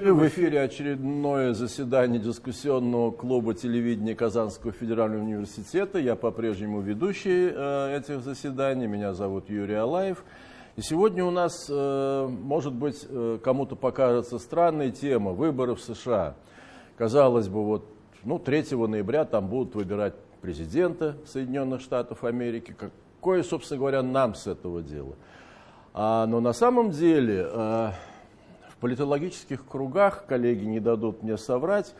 В эфире очередное заседание дискуссионного клуба телевидения Казанского федерального университета. Я по-прежнему ведущий э, этих заседаний. Меня зовут Юрий Алаев. И сегодня у нас, э, может быть, кому-то покажется странная тема – выборы в США. Казалось бы, вот ну, 3 ноября там будут выбирать президента Соединенных Штатов Америки. Какое, собственно говоря, нам с этого дела? А, но на самом деле политологических кругах, коллеги не дадут мне соврать,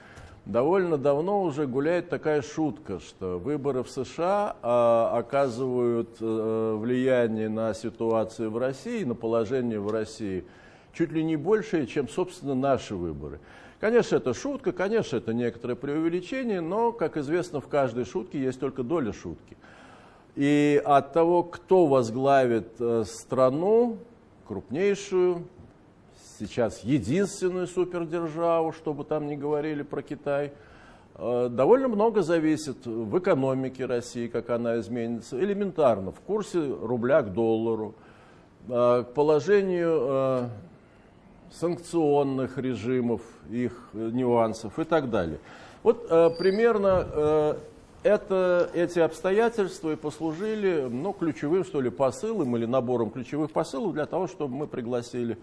довольно давно уже гуляет такая шутка, что выборы в США а, оказывают а, влияние на ситуацию в России, на положение в России чуть ли не большее, чем, собственно, наши выборы. Конечно, это шутка, конечно, это некоторое преувеличение, но, как известно, в каждой шутке есть только доля шутки. И от того, кто возглавит э, страну, крупнейшую, сейчас единственную супердержаву, чтобы там не говорили про Китай, э, довольно много зависит в экономике России, как она изменится, элементарно, в курсе рубля к доллару, э, к положению санкционных режимов, их нюансов и так далее. Вот примерно это, эти обстоятельства и послужили ну, ключевым что ли, посылом или набором ключевых посылов для того, чтобы мы пригласили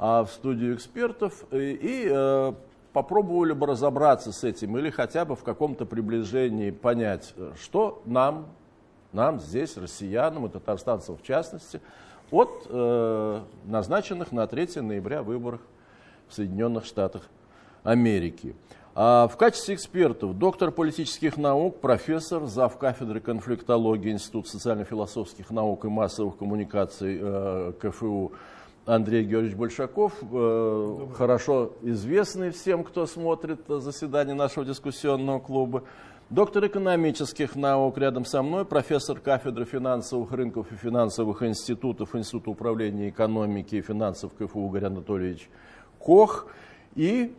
в студию экспертов и, а, попробовали бы разобраться с этим или хотя бы в каком-то приближении понять, что нам, нам здесь, россиянам и татарстанцам в частности, от э, назначенных на 3 ноября выборах в Соединенных Штатах Америки. А в качестве экспертов доктор политических наук, профессор, зав. кафедры конфликтологии Института социально-философских наук и массовых коммуникаций э, КФУ Андрей Георгиевич Большаков, э, хорошо известный всем, кто смотрит заседание нашего дискуссионного клуба. Доктор экономических наук рядом со мной, профессор кафедры финансовых рынков и финансовых институтов Института управления экономики и финансов КФУ Игорь Анатольевич Кох и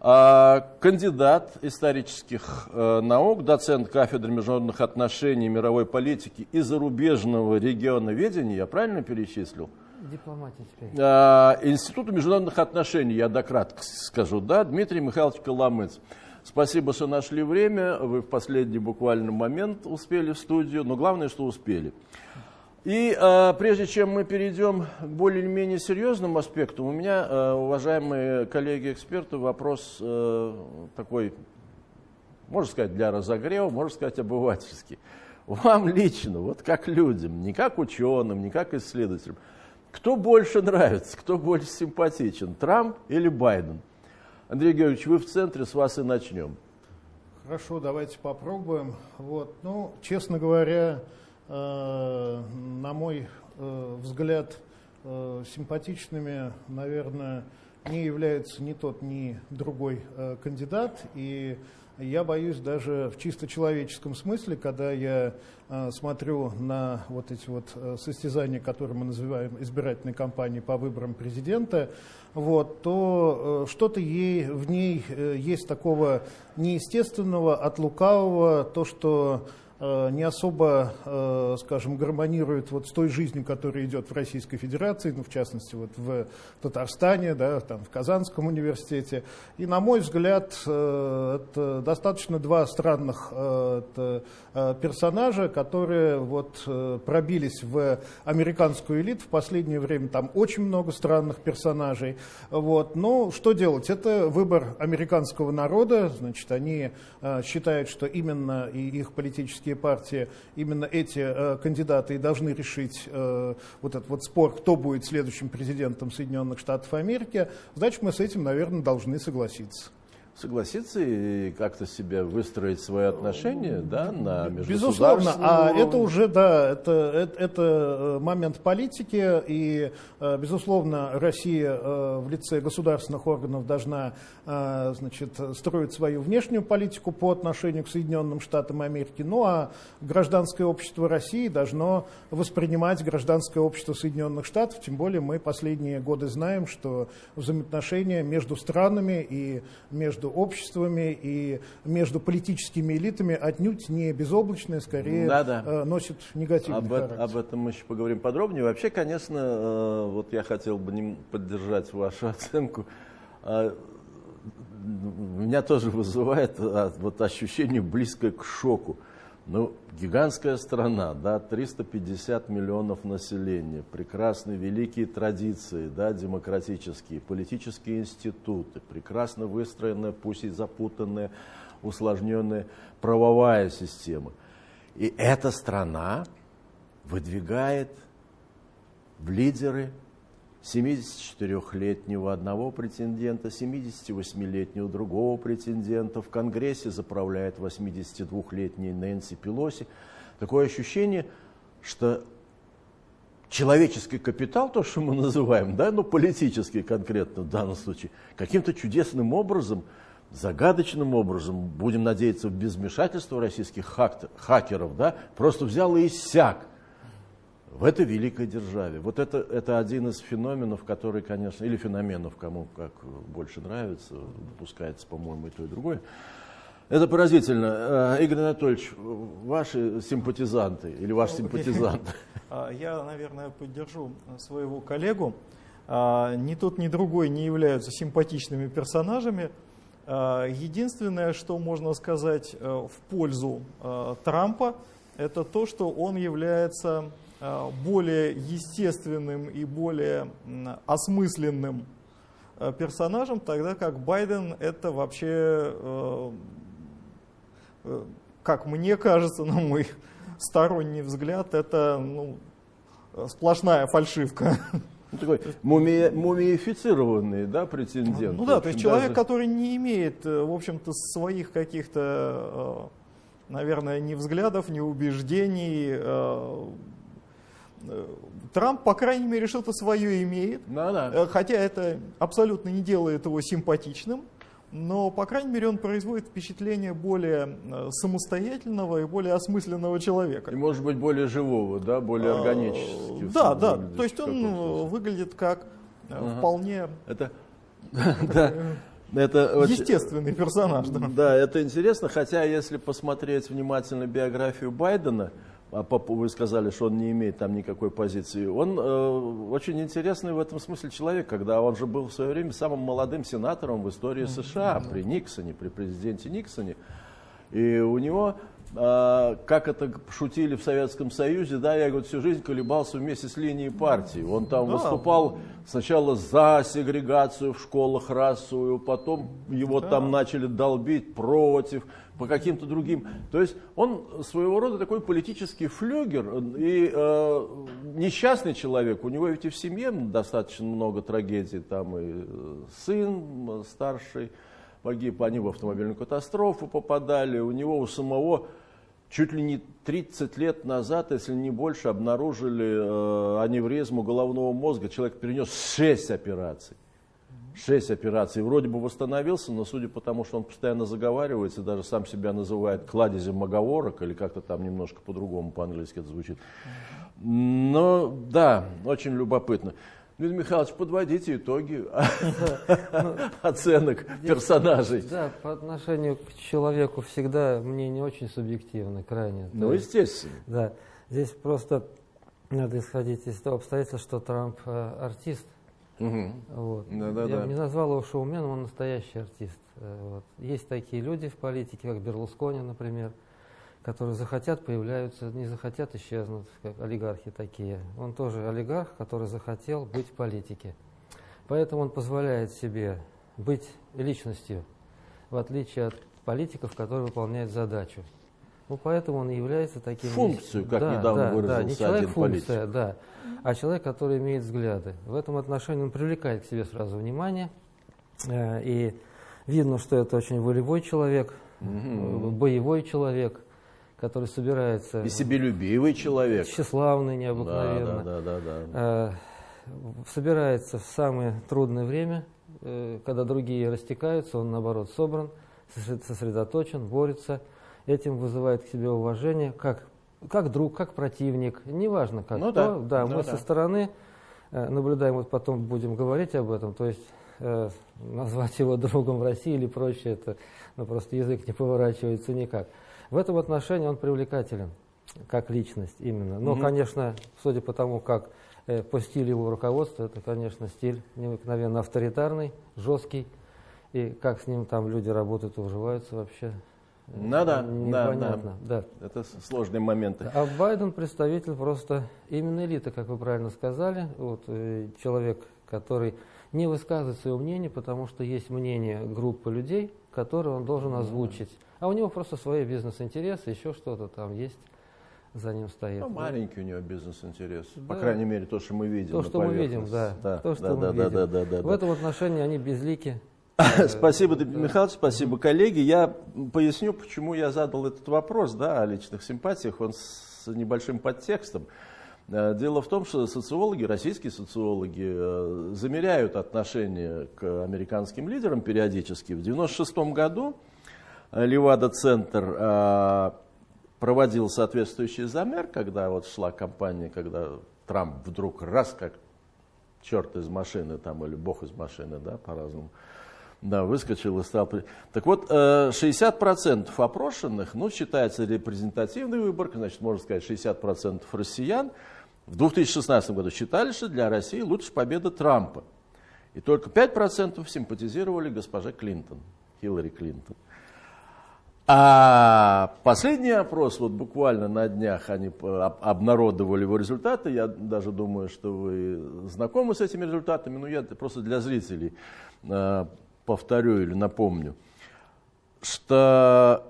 а, кандидат исторических э, наук, доцент кафедры международных отношений, мировой политики и зарубежного региона ведения, я правильно перечислил? Дипломатия теперь. А, Института международных отношений, я дократко скажу, да, Дмитрий Михайлович Коломыц. Спасибо, что нашли время, вы в последний буквально момент успели в студию, но главное, что успели. И э, прежде чем мы перейдем к более-менее серьезным аспектам, у меня, э, уважаемые коллеги-эксперты, вопрос э, такой, можно сказать, для разогрева, можно сказать, обывательский. Вам лично, вот как людям, не как ученым, не как исследователям, кто больше нравится, кто больше симпатичен, Трамп или Байден? Андрей Георгиевич, вы в центре, с вас и начнем. Хорошо, давайте попробуем. Вот, ну, честно говоря, Э, на мой э, взгляд, э, симпатичными, наверное, не является ни тот, ни другой кандидат. И я боюсь даже в чисто человеческом смысле, когда я смотрю на вот эти вот состязания, которые мы называем избирательной кампанией по выборам президента, вот, то что-то ей, в ней есть такого неестественного, от лукавого, то, что Э, не особо, э, скажем, гармонирует вот с той жизнью, которая идет в Российской Федерации, ну, в частности, вот в Татарстане, да, там, в Казанском университете. И, на мой взгляд, э, это достаточно два странных персонажа, которые вот пробились в американскую элиту. В последнее время там очень много странных персонажей. Вот. Но что делать? Это выбор американского народа. Значит, они считают, что именно и их политические политические партии, именно эти э, кандидаты и должны решить э, вот этот вот спор, кто будет следующим президентом Соединенных Штатов Америки, значит, мы с этим, наверное, должны согласиться согласиться и как-то себе выстроить свои отношения да, на Безусловно, а это уже, да, это, это, это э, момент политики, и, э, безусловно, Россия э, в лице государственных органов должна значит, строить свою внешнюю политику по отношению к Соединенным Штатам Америки, ну а гражданское общество России должно воспринимать гражданское общество Соединенных Штатов, тем более мы последние годы знаем, что взаимоотношения между странами и между обществами и между политическими элитами отнюдь не безоблачное, скорее да, да. носит негативный об, характер. Об этом мы еще поговорим подробнее. Вообще, конечно, вот я хотел бы поддержать вашу оценку а, меня тоже вызывает а, вот ощущение близкое к шоку. Ну, гигантская страна, да, 350 миллионов населения, прекрасные великие традиции, да, демократические, политические институты, прекрасно выстроенная, пусть и запутанная, усложненная правовая система. И эта страна выдвигает в лидеры 74-летнего одного претендента, 78-летнего другого претендента. В Конгрессе заправляет 82-летний Нэнси Пелоси. Такое ощущение, что человеческий капитал, то, что мы называем, да, ну, политический конкретно в данном случае, каким-то чудесным образом, загадочным образом, будем надеяться, без вмешательства российских хакеров, да, просто взял и иссяк в этой великой державе. Вот это, это один из феноменов, который, конечно, или феноменов, кому как больше нравится, допускается, по-моему, и то, и другое. Это поразительно. Э, Игорь Анатольевич, ваши симпатизанты или ваш симпатизант? А, я, наверное, поддержу своего коллегу. А, ни тот, ни другой не являются симпатичными персонажами. А, единственное, что можно сказать э, в пользу э, Трампа, это то, что он является более естественным и более осмысленным э, персонажем, тогда как Байден это вообще, э, как мне кажется, на мой сторонний взгляд, это ну, сплошная фальшивка. Ну, такой муми, мумифицированный, да, претендент. Ну да, то есть человек, который не имеет, в общем-то, своих каких-то, наверное, ни взглядов, ни убеждений, Э, Трамп, по крайней мере, что-то свое имеет, да, да. Э, хотя это абсолютно не делает его симпатичным, но, по крайней мере, он производит впечатление более э, самостоятельного и более осмысленного человека. И, может быть, более живого, да, более органически. Да, да, то есть он выглядит как ага. вполне... Это. Это Естественный персонаж. Да. да, это интересно, хотя если посмотреть внимательно биографию Байдена, а вы сказали, что он не имеет там никакой позиции. Он э, очень интересный в этом смысле человек, когда он же был в свое время самым молодым сенатором в истории США при Никсоне, при президенте Никсоне. И у него, как это шутили в Советском Союзе, да, я говорю, всю жизнь колебался вместе с линией партии. Он там да. выступал сначала за сегрегацию в школах расовую, потом его да. там начали долбить против по каким-то другим. То есть он своего рода такой политический флюгер и э, несчастный человек. У него ведь и в семье достаточно много трагедий. Там и э, сын старший погиб, они в автомобильную катастрофу попадали. У него у самого чуть ли не 30 лет назад, если не больше, обнаружили э, аневризму головного мозга. Человек перенес 6 операций. Шесть операций. Вроде бы восстановился, но судя по тому, что он постоянно заговаривается, даже сам себя называет кладезем маговорок, или как-то там немножко по-другому по-английски это звучит. Но да, очень любопытно. Дмитрий Михайлович, подводите итоги оценок персонажей. Да, по отношению к человеку всегда мнение очень субъективно, крайне. Ну, естественно. Да, здесь просто надо исходить из того обстоятельства, что Трамп э, артист, Угу. Вот. Да, да, Я да. не назвал его шоуменом, он настоящий артист. Э, вот. Есть такие люди в политике, как Берлускони, например, которые захотят, появляются, не захотят, исчезнут, как олигархи такие. Он тоже олигарх, который захотел быть в политике. Поэтому он позволяет себе быть личностью, в отличие от политиков, которые выполняют задачу. Ну, поэтому он является таким... Функцию, как да, недавно да, выразился да, не человек функция, да, а человек, который имеет взгляды. В этом отношении он привлекает к себе сразу внимание. Э, и видно, что это очень волевой человек, угу. боевой человек, который собирается... И себелюбивый человек. Тщеславный, необыкновенно. Да, да, да, да, да. Собирается в самое трудное время, когда другие растекаются, он, наоборот, собран, сосредоточен, борется этим вызывает к себе уважение, как, как друг, как противник, неважно как. Ну, кто, да, да, ну, мы да. со стороны э, наблюдаем, вот потом будем говорить об этом, то есть э, назвать его другом в России или прочее, это ну, просто язык не поворачивается никак. В этом отношении он привлекателен, как личность именно. Но, mm-hmm. конечно, судя по тому, как э, по стилю его руководства, это, конечно, стиль необыкновенно авторитарный, жесткий. И как с ним там люди работают и уживаются вообще ну да, непонятно. Да, да. Это сложные моменты. А Байден представитель просто именно элиты, как вы правильно сказали. Вот, э, человек, который не высказывает свое мнение, потому что есть мнение группы людей, которые он должен озвучить. А у него просто свои бизнес-интересы, еще что-то там есть за ним стоит. Ну, маленький у него бизнес-интерес. Да. По крайней мере, то, что мы видим. То, что мы видим, да. да. То, что да, мы да, видим. Да, да, да, В этом отношении они безлики. Спасибо, Дмитрий Михайлович, спасибо, коллеги. Я поясню, почему я задал этот вопрос да, о личных симпатиях. Он с небольшим подтекстом. Э, дело в том, что социологи, российские социологи, э, замеряют отношение к американским лидерам периодически. В 1996 году Левада-центр э, проводил соответствующий замер, когда вот шла кампания, когда Трамп вдруг раз как черт из машины там или бог из машины, да, по-разному, да, выскочил и стал... Так вот, 60% э, опрошенных, ну, считается репрезентативный выбор, значит, можно сказать, 60% россиян в 2016 году считали, что для России лучше победа Трампа. И только 5% симпатизировали госпоже Клинтон, Хиллари Клинтон. А последний опрос, вот буквально на днях они обнародовали его результаты, я даже думаю, что вы знакомы с этими результатами, но я просто для зрителей э, повторю или напомню, что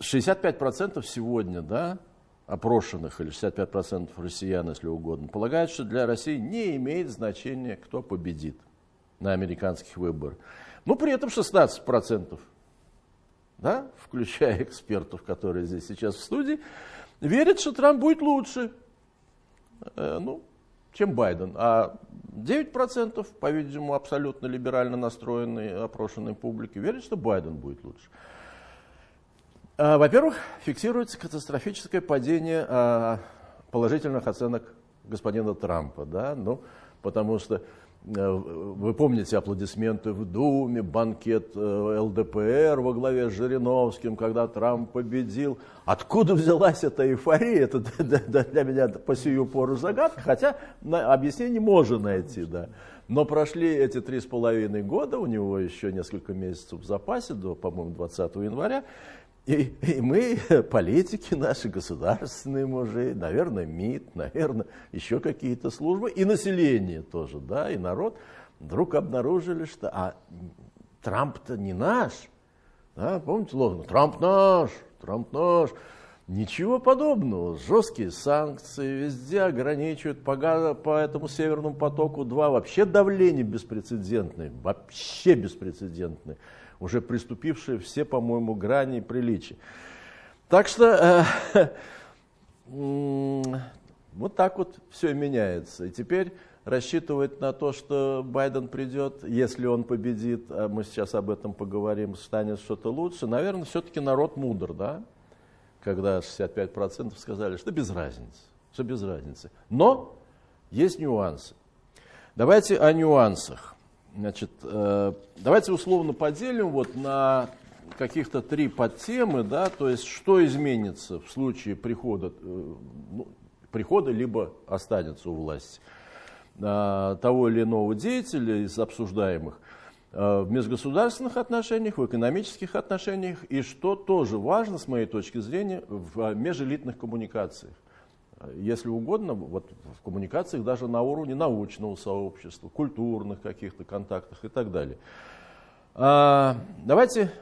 65% сегодня, да, опрошенных, или 65% россиян, если угодно, полагают, что для России не имеет значения, кто победит на американских выборах. Но при этом 16%, да, включая экспертов, которые здесь сейчас в студии, верят, что Трамп будет лучше. Э, ну, чем Байден. А 9%, по-видимому, абсолютно либерально настроенной опрошенной публики верят, что Байден будет лучше. А, во-первых, фиксируется катастрофическое падение а, положительных оценок господина Трампа. Да? Ну, потому что Э, вы помните аплодисменты в Думе, банкет э, ЛДПР во главе с Жириновским, когда Трамп победил. Откуда взялась эта эйфория? Это для меня по сию пору загадка, хотя объяснение можно найти. Да. Но прошли эти три с половиной года, у него еще несколько месяцев в запасе, до, по-моему, 20 января, и, и мы, политики наши, государственные мужи, наверное, МИД, наверное, еще какие-то службы, и население тоже, да, и народ, вдруг обнаружили, что а, Трамп-то не наш. Да, помните лозунг? Трамп наш, Трамп наш. Ничего подобного. Жесткие санкции, везде ограничивают по, по этому Северному потоку-2. Вообще давление беспрецедентное, вообще беспрецедентное уже приступившие все, по-моему, грани приличия. Так что э, вот так вот все меняется. И теперь рассчитывать на то, что Байден придет, если он победит, а мы сейчас об этом поговорим, станет что-то лучше, наверное, все-таки народ мудр, да? Когда 65% сказали, что без разницы, что без разницы. Но есть нюансы. Давайте о нюансах. Значит, э, давайте условно поделим вот на каких-то три подтемы, да, то есть что изменится в случае прихода, э, ну, прихода либо останется у власти э, того или иного деятеля из обсуждаемых в межгосударственных отношениях, в экономических отношениях и, что тоже важно с моей точки зрения, в межэлитных коммуникациях если угодно, вот в коммуникациях даже на уровне научного сообщества, культурных каких-то контактах и так далее. А, давайте,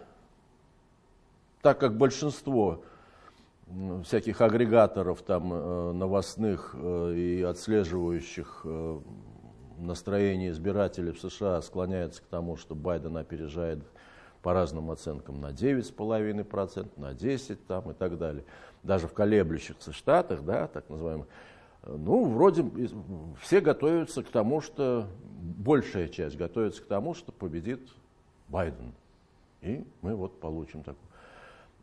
так как большинство всяких агрегаторов там э, новостных э, и отслеживающих э, настроение избирателей в США склоняется к тому, что Байден опережает по разным оценкам на 9,5%, на 10% там, и так далее даже в колеблющихся штатах, да, так называемых, ну, вроде все готовятся к тому, что, большая часть готовится к тому, что победит Байден. И мы вот получим такую.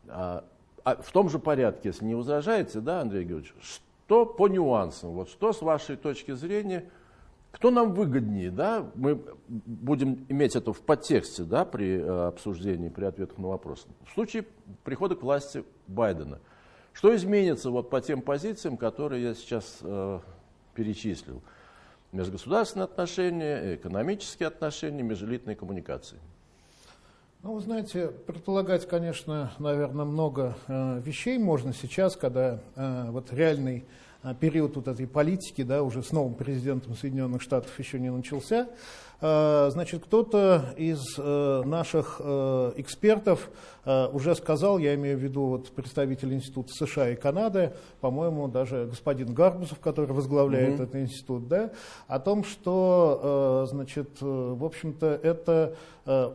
А, а в том же порядке, если не возражаете, да, Андрей Георгиевич, что по нюансам, вот что с вашей точки зрения Кто нам выгоднее, да? Мы будем иметь это в подтексте, да, при э, обсуждении, при ответах на вопросы. В случае прихода к власти Байдена, что изменится вот по тем позициям, которые я сейчас э, перечислил? Межгосударственные отношения, экономические отношения, межэлитные коммуникации. Ну, вы знаете, предполагать, конечно, наверное, много э, вещей можно сейчас, когда э, вот реальный период вот этой политики, да, уже с новым президентом Соединенных Штатов еще не начался. Э, значит, кто-то из э, наших э, экспертов уже сказал, я имею в виду вот представитель Института США и Канады, по-моему, даже господин Гарбусов, который возглавляет mm-hmm. этот институт, да, о том, что, значит, в общем-то, это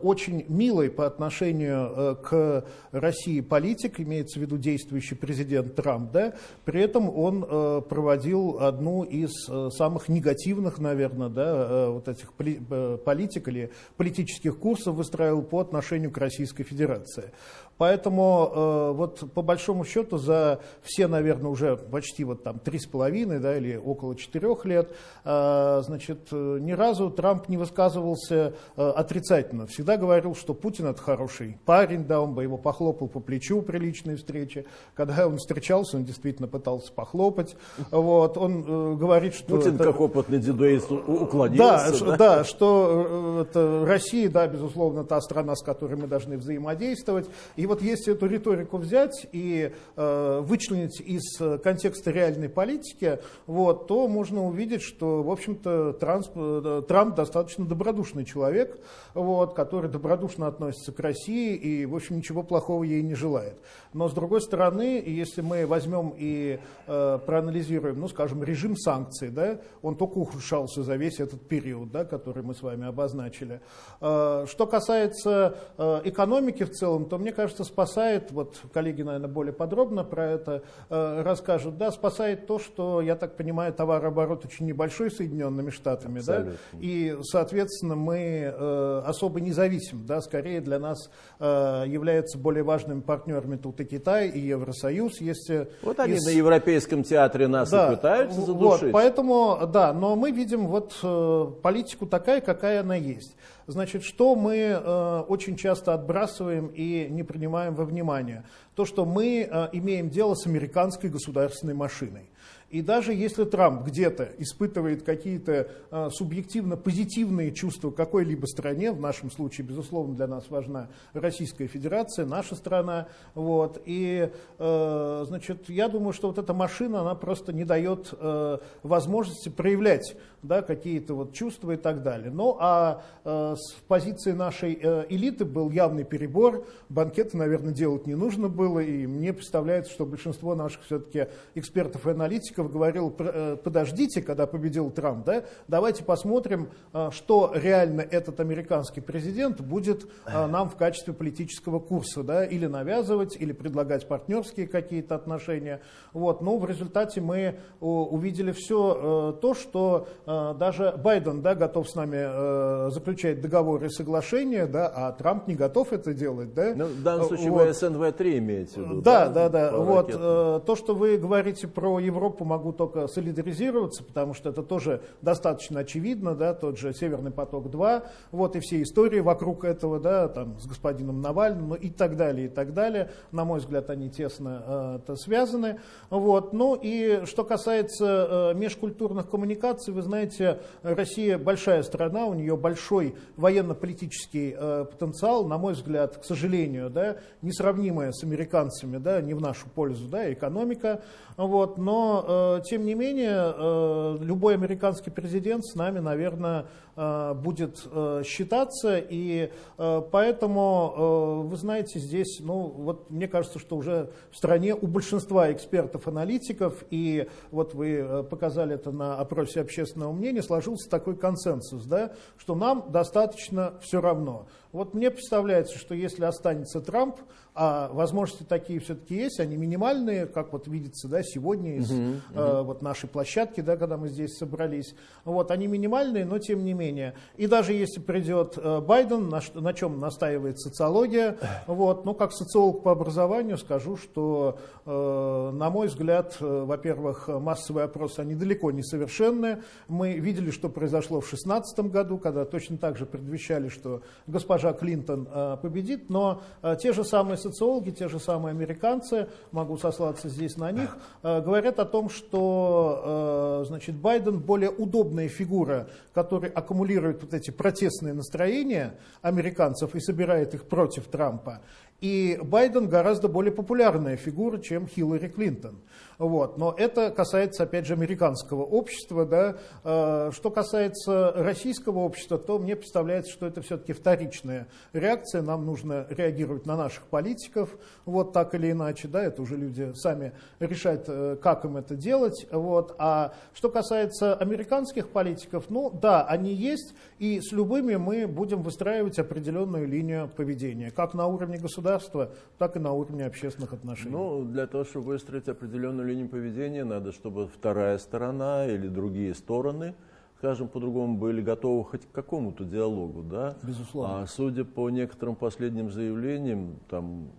очень милый по отношению к России политик, имеется в виду действующий президент Трамп, да, при этом он проводил одну из самых негативных, наверное, да, вот этих Э, политик или политических курсов выстраивал по отношению к Российской Федерации. Поэтому э, вот по большому счету за все, наверное, уже почти вот там три с половиной, да, или около четырех лет, э, значит, ни разу Трамп не высказывался э, отрицательно. Всегда говорил, что Путин это хороший парень, да, он бы его похлопал по плечу при личной встрече. Когда он встречался, он действительно пытался похлопать. Вот, он э, говорит, что... Путин, это... как опытный дедуист, уклонился. Да, да? да, что э, это Россия, да, безусловно, та страна, с которой мы должны взаимодействовать. И и вот если эту риторику взять и э, вычленить из э, контекста реальной политики, вот, то можно увидеть, что, в общем-то, Трамп, э, Трамп достаточно добродушный человек, вот, который добродушно относится к России и, в общем, ничего плохого ей не желает. Но, с другой стороны, если мы возьмем и э, проанализируем, ну, скажем, режим санкций, да, он только ухудшался за весь этот период, да, который мы с вами обозначили. Э, что касается э, экономики в целом, то, мне кажется, кажется, спасает, вот коллеги, наверное, более подробно про это э, расскажут, да, спасает то, что, я так понимаю, товарооборот очень небольшой Соединенными Штатами, Абсолютно. да, и, соответственно, мы э, особо не зависим, да, скорее для нас э, являются более важными партнерами тут и Китай, и Евросоюз, есть... Вот они из... на Европейском театре нас да, и пытаются задушить. Вот, поэтому, да, но мы видим вот э, политику такая, какая она есть. Значит, что мы э, очень часто отбрасываем и не принимаем во внимание? То, что мы э, имеем дело с американской государственной машиной. И даже если Трамп где-то испытывает какие-то э, субъективно позитивные чувства какой-либо стране, в нашем случае, безусловно, для нас важна Российская Федерация, наша страна, вот, и, э, значит, я думаю, что вот эта машина, она просто не дает э, возможности проявлять да, какие-то вот чувства и так далее. Ну, а э, с позиции нашей элиты был явный перебор, банкеты, наверное, делать не нужно было, и мне представляется, что большинство наших все-таки экспертов и аналитиков аналитиков говорил, э, подождите, когда победил Трамп, да, давайте посмотрим, э, что реально этот американский президент будет э, нам в качестве политического курса, да, или навязывать, или предлагать партнерские какие-то отношения. Вот. Но в результате мы увидели все то, что даже Байден да, готов с нами заключать договоры и соглашения, да, а Трамп не готов это делать. Да? Ну, в данном случае вот. вы СНВ-3 имеете в виду. Да, да, да. да. Вот, то, что вы говорите про Европу, могу только солидаризироваться, потому что это тоже достаточно очевидно, да, тот же Северный поток-2, вот и все истории вокруг этого, да, там, с господином Навальным, ну, и так далее, и так далее. На мой взгляд, они тесно э, связаны. Вот. Ну и что касается э, межкультурных коммуникаций, вы знаете, Россия большая страна, у нее большой военно-политический э, потенциал, на мой взгляд, к сожалению, да, несравнимая с американцами, да, не в нашу пользу, да, экономика, вот, но, э, тем не менее, э, любой американский президент с нами, наверное, э, будет э, считаться. И э, поэтому, э, вы знаете, здесь, ну, вот мне кажется, что уже в стране у большинства экспертов-аналитиков, и вот вы э, показали это на опросе общественного мнения, сложился такой консенсус, да, что нам достаточно все равно. Вот мне представляется, что если останется Трамп, а возможности такие все-таки есть, они минимальные, как вот видится да, сегодня из угу. э, вот нашей площадки, да, когда мы здесь собрались. Вот, они минимальные, но тем не менее. И даже если придет э, Байден, на, на чем настаивает социология, вот, ну, как социолог по образованию скажу, что, э, на мой взгляд, э, во-первых, массовые опросы, они далеко не совершенные. Мы видели, что произошло в 2016 году, когда точно так же предвещали, что госпожа Клинтон э, победит, но э, те же самые социологи, те же самые американцы, могу сослаться здесь на них, э, говорят о том, что значит, Байден более удобная фигура, которая аккумулирует вот эти протестные настроения американцев и собирает их против Трампа. И Байден гораздо более популярная фигура, чем Хиллари Клинтон. Вот. Но это касается, опять же, американского общества. Да. Э, что касается российского общества, то мне представляется, что это все-таки вторичная реакция. Нам нужно реагировать на наших политиков, вот так или иначе. Да. Это уже люди сами решают, э, как им это делать. Вот. А что касается американских политиков, ну да, они есть, и с любыми мы будем выстраивать определенную линию поведения, как на уровне государства, так и на уровне общественных отношений. Ну, для того, чтобы выстроить определенную линию поведения, надо, чтобы вторая сторона или другие стороны, скажем по-другому, были готовы хоть к какому-то диалогу. Да? Безусловно. А судя по некоторым последним заявлениям, там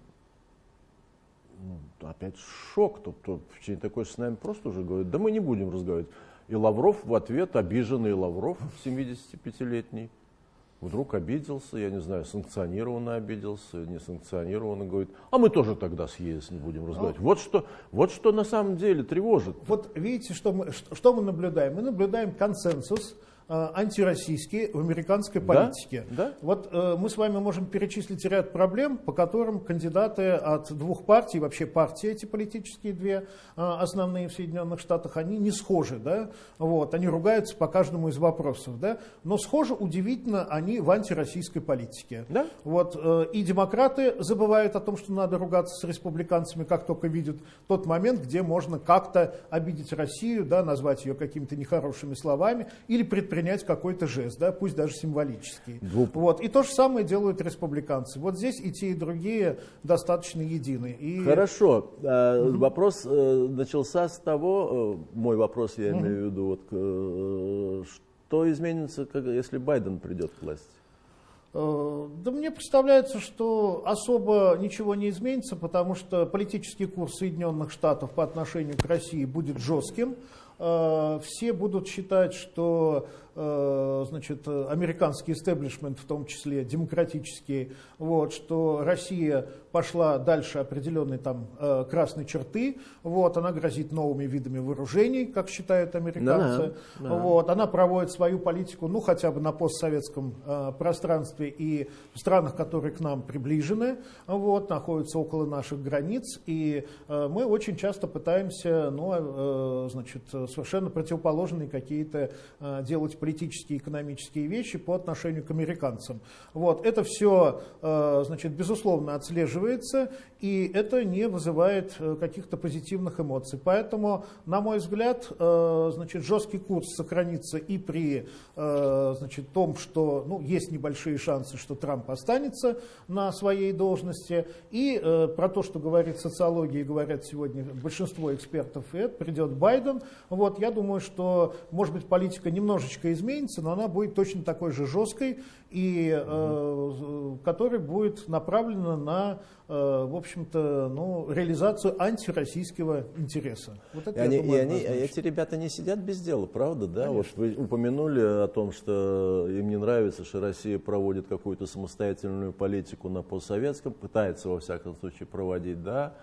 ну, опять шок. Кто-то в течение такой с нами просто уже говорит, да мы не будем разговаривать. И Лавров в ответ, обиженный Лавров, 75-летний, вдруг обиделся, я не знаю, санкционированно обиделся, не санкционированно, говорит, а мы тоже тогда с ЕС не будем разговаривать. Вот что, вот что на самом деле тревожит. Вот видите, что мы, что мы наблюдаем? Мы наблюдаем консенсус, антироссийские в американской политике. Да? Да? Вот э, мы с вами можем перечислить ряд проблем, по которым кандидаты от двух партий, вообще партии эти политические две э, основные в Соединенных Штатах, они не схожи, да? вот, они ругаются по каждому из вопросов, да? но схожи удивительно они в антироссийской политике. Да? Вот, э, и демократы забывают о том, что надо ругаться с республиканцами, как только видят тот момент, где можно как-то обидеть Россию, да, назвать ее какими-то нехорошими словами или предпринимать предпринять какой-то жест, да, пусть даже символический. Двуп. Вот. И то же самое делают республиканцы. Вот здесь и те, и другие достаточно едины. И... Хорошо. Угу. Вопрос э, начался с того, э, мой вопрос я угу. имею в виду, вот, что изменится, если Байден придет к власти? Да мне представляется, что особо ничего не изменится, потому что политический курс Соединенных Штатов по отношению к России будет жестким. Все будут считать, что Э, значит, американский истеблишмент, в том числе демократический, вот, что Россия пошла дальше определенной там э, красной черты, вот, она грозит новыми видами вооружений, как считают американцы, да, да. Вот, она проводит свою политику, ну, хотя бы на постсоветском э, пространстве и в странах, которые к нам приближены, вот, находятся около наших границ, и мы очень часто пытаемся, ну, значит, совершенно противоположные какие-то делать политические экономические вещи по отношению к американцам. Вот, это все, э, значит, безусловно отслеживается, останавливается и это не вызывает э, каких-то позитивных эмоций. Поэтому, на мой взгляд, э, значит, жесткий курс сохранится и при значит, том, что ну, есть небольшие шансы, что Трамп останется на своей должности, и про то, что говорит социология говорят сегодня большинство экспертов, и это придет Байден. Вот, я думаю, что, может быть, политика немножечко изменится, но она будет точно такой же жесткой, и э, которая будет направлена на, э, в общем-то, ну, реализацию антироссийского интереса. Вот это, и они, думаю, и они, эти ребята не сидят без дела, правда, да? Вот вы упомянули о том, что им не нравится, что Россия проводит какую-то самостоятельную политику на постсоветском, пытается во всяком случае проводить, да?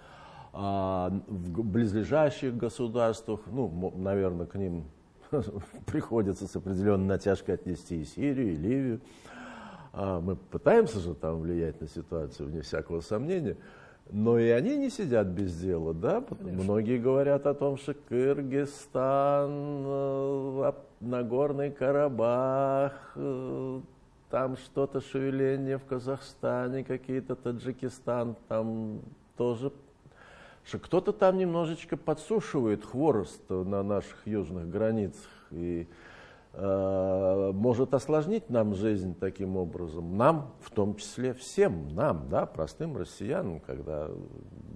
А в близлежащих государствах, ну, наверное, к ним приходится с определенной натяжкой отнести и Сирию, и Ливию. А мы пытаемся же там влиять на ситуацию, вне всякого сомнения. Но и они не сидят без дела, да? Конечно. Многие говорят о том, что Кыргызстан, э, Нагорный Карабах, э, там что-то шевеление в Казахстане, какие-то Таджикистан, там тоже что кто-то там немножечко подсушивает хворост на наших южных границах. И может осложнить нам жизнь таким образом. Нам, в том числе всем, нам, да, простым россиянам, когда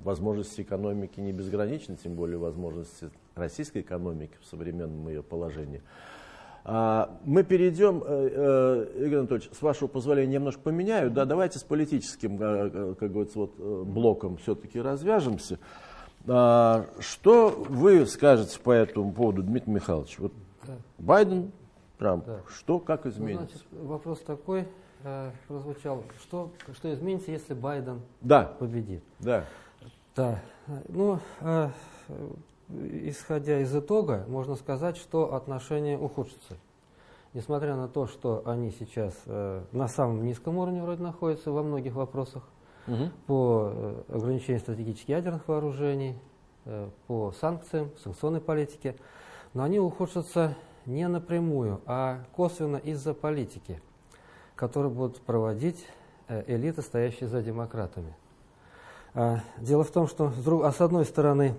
возможности экономики не безграничны, тем более возможности российской экономики в современном ее положении. А, мы перейдем, э, э, Игорь Анатольевич, с вашего позволения немножко поменяю. Да, давайте с политическим, э, как говорится, вот, блоком все-таки развяжемся. А, что вы скажете по этому поводу, Дмитрий Михайлович? Вот. Байден, Трамп, да. что, как изменится? Ну, значит, вопрос такой э, прозвучал, что, что изменится, если Байден да. победит? Да. Да. Ну, э, исходя из итога, можно сказать, что отношения ухудшатся. Несмотря на то, что они сейчас э, на самом низком уровне вроде находятся во многих вопросах, угу. по э, ограничению стратегических ядерных вооружений, э, по санкциям, санкционной политике, но они ухудшатся не напрямую, а косвенно из-за политики, которую будут проводить э, элиты, стоящие за демократами. А, дело в том, что а с одной стороны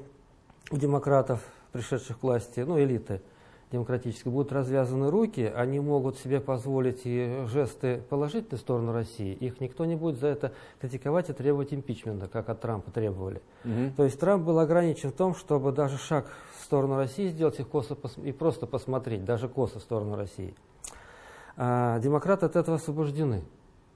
у демократов, пришедших к власти, ну, элиты демократической, будут развязаны руки, они могут себе позволить и жесты положительной сторону России, их никто не будет за это критиковать и требовать импичмента, как от Трампа требовали. Угу. То есть Трамп был ограничен в том, чтобы даже шаг в сторону России сделать их косо и просто посмотреть, даже косо в сторону России. А демократы от этого освобождены.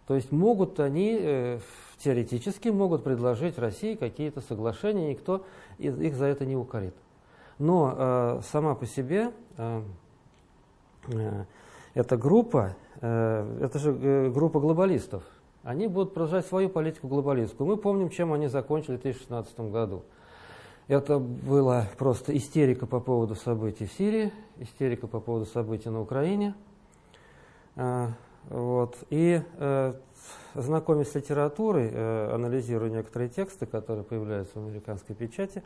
То есть могут они э, теоретически могут предложить России какие-то соглашения, никто их за это не укорит. Но э, сама по себе э, э, эта группа, э, это же э, группа глобалистов, они будут продолжать свою политику глобалистскую. Мы помним, чем они закончили в 2016 году. Это была просто истерика по поводу событий в Сирии, истерика по поводу событий на Украине. Э, вот. И знакомясь с литературой, анализируя некоторые тексты, которые появляются в американской печати,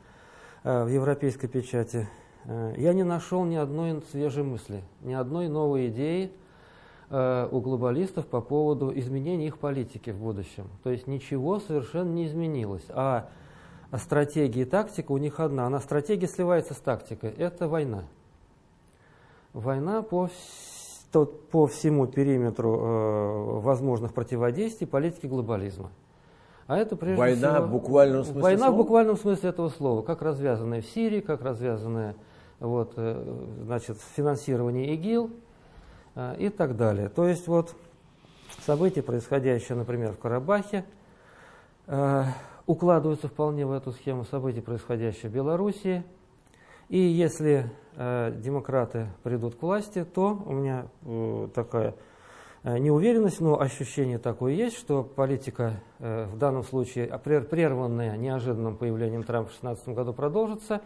в европейской печати, э, я не нашел ни одной свежей мысли, ни одной новой идеи э, у глобалистов по поводу изменения их политики в будущем. То есть ничего совершенно не изменилось. А стратегия и тактика у них одна. Она стратегия сливается с тактикой. Это война. Война по по всему периметру э, возможных противодействий политики глобализма. А это прежде война всего, в буквальном смысле Война слова? в буквальном смысле этого слова, как развязанная в Сирии, как развязанная вот, э, значит, финансирование ИГИЛ э, и так далее. То есть вот события, происходящие, например, в Карабахе, э, укладываются вполне в эту схему событий, происходящие в Белоруссии. И если демократы придут к власти, то у меня такая неуверенность, но ощущение такое есть, что политика в данном случае, прерванная неожиданным появлением Трампа в 2016 году, продолжится,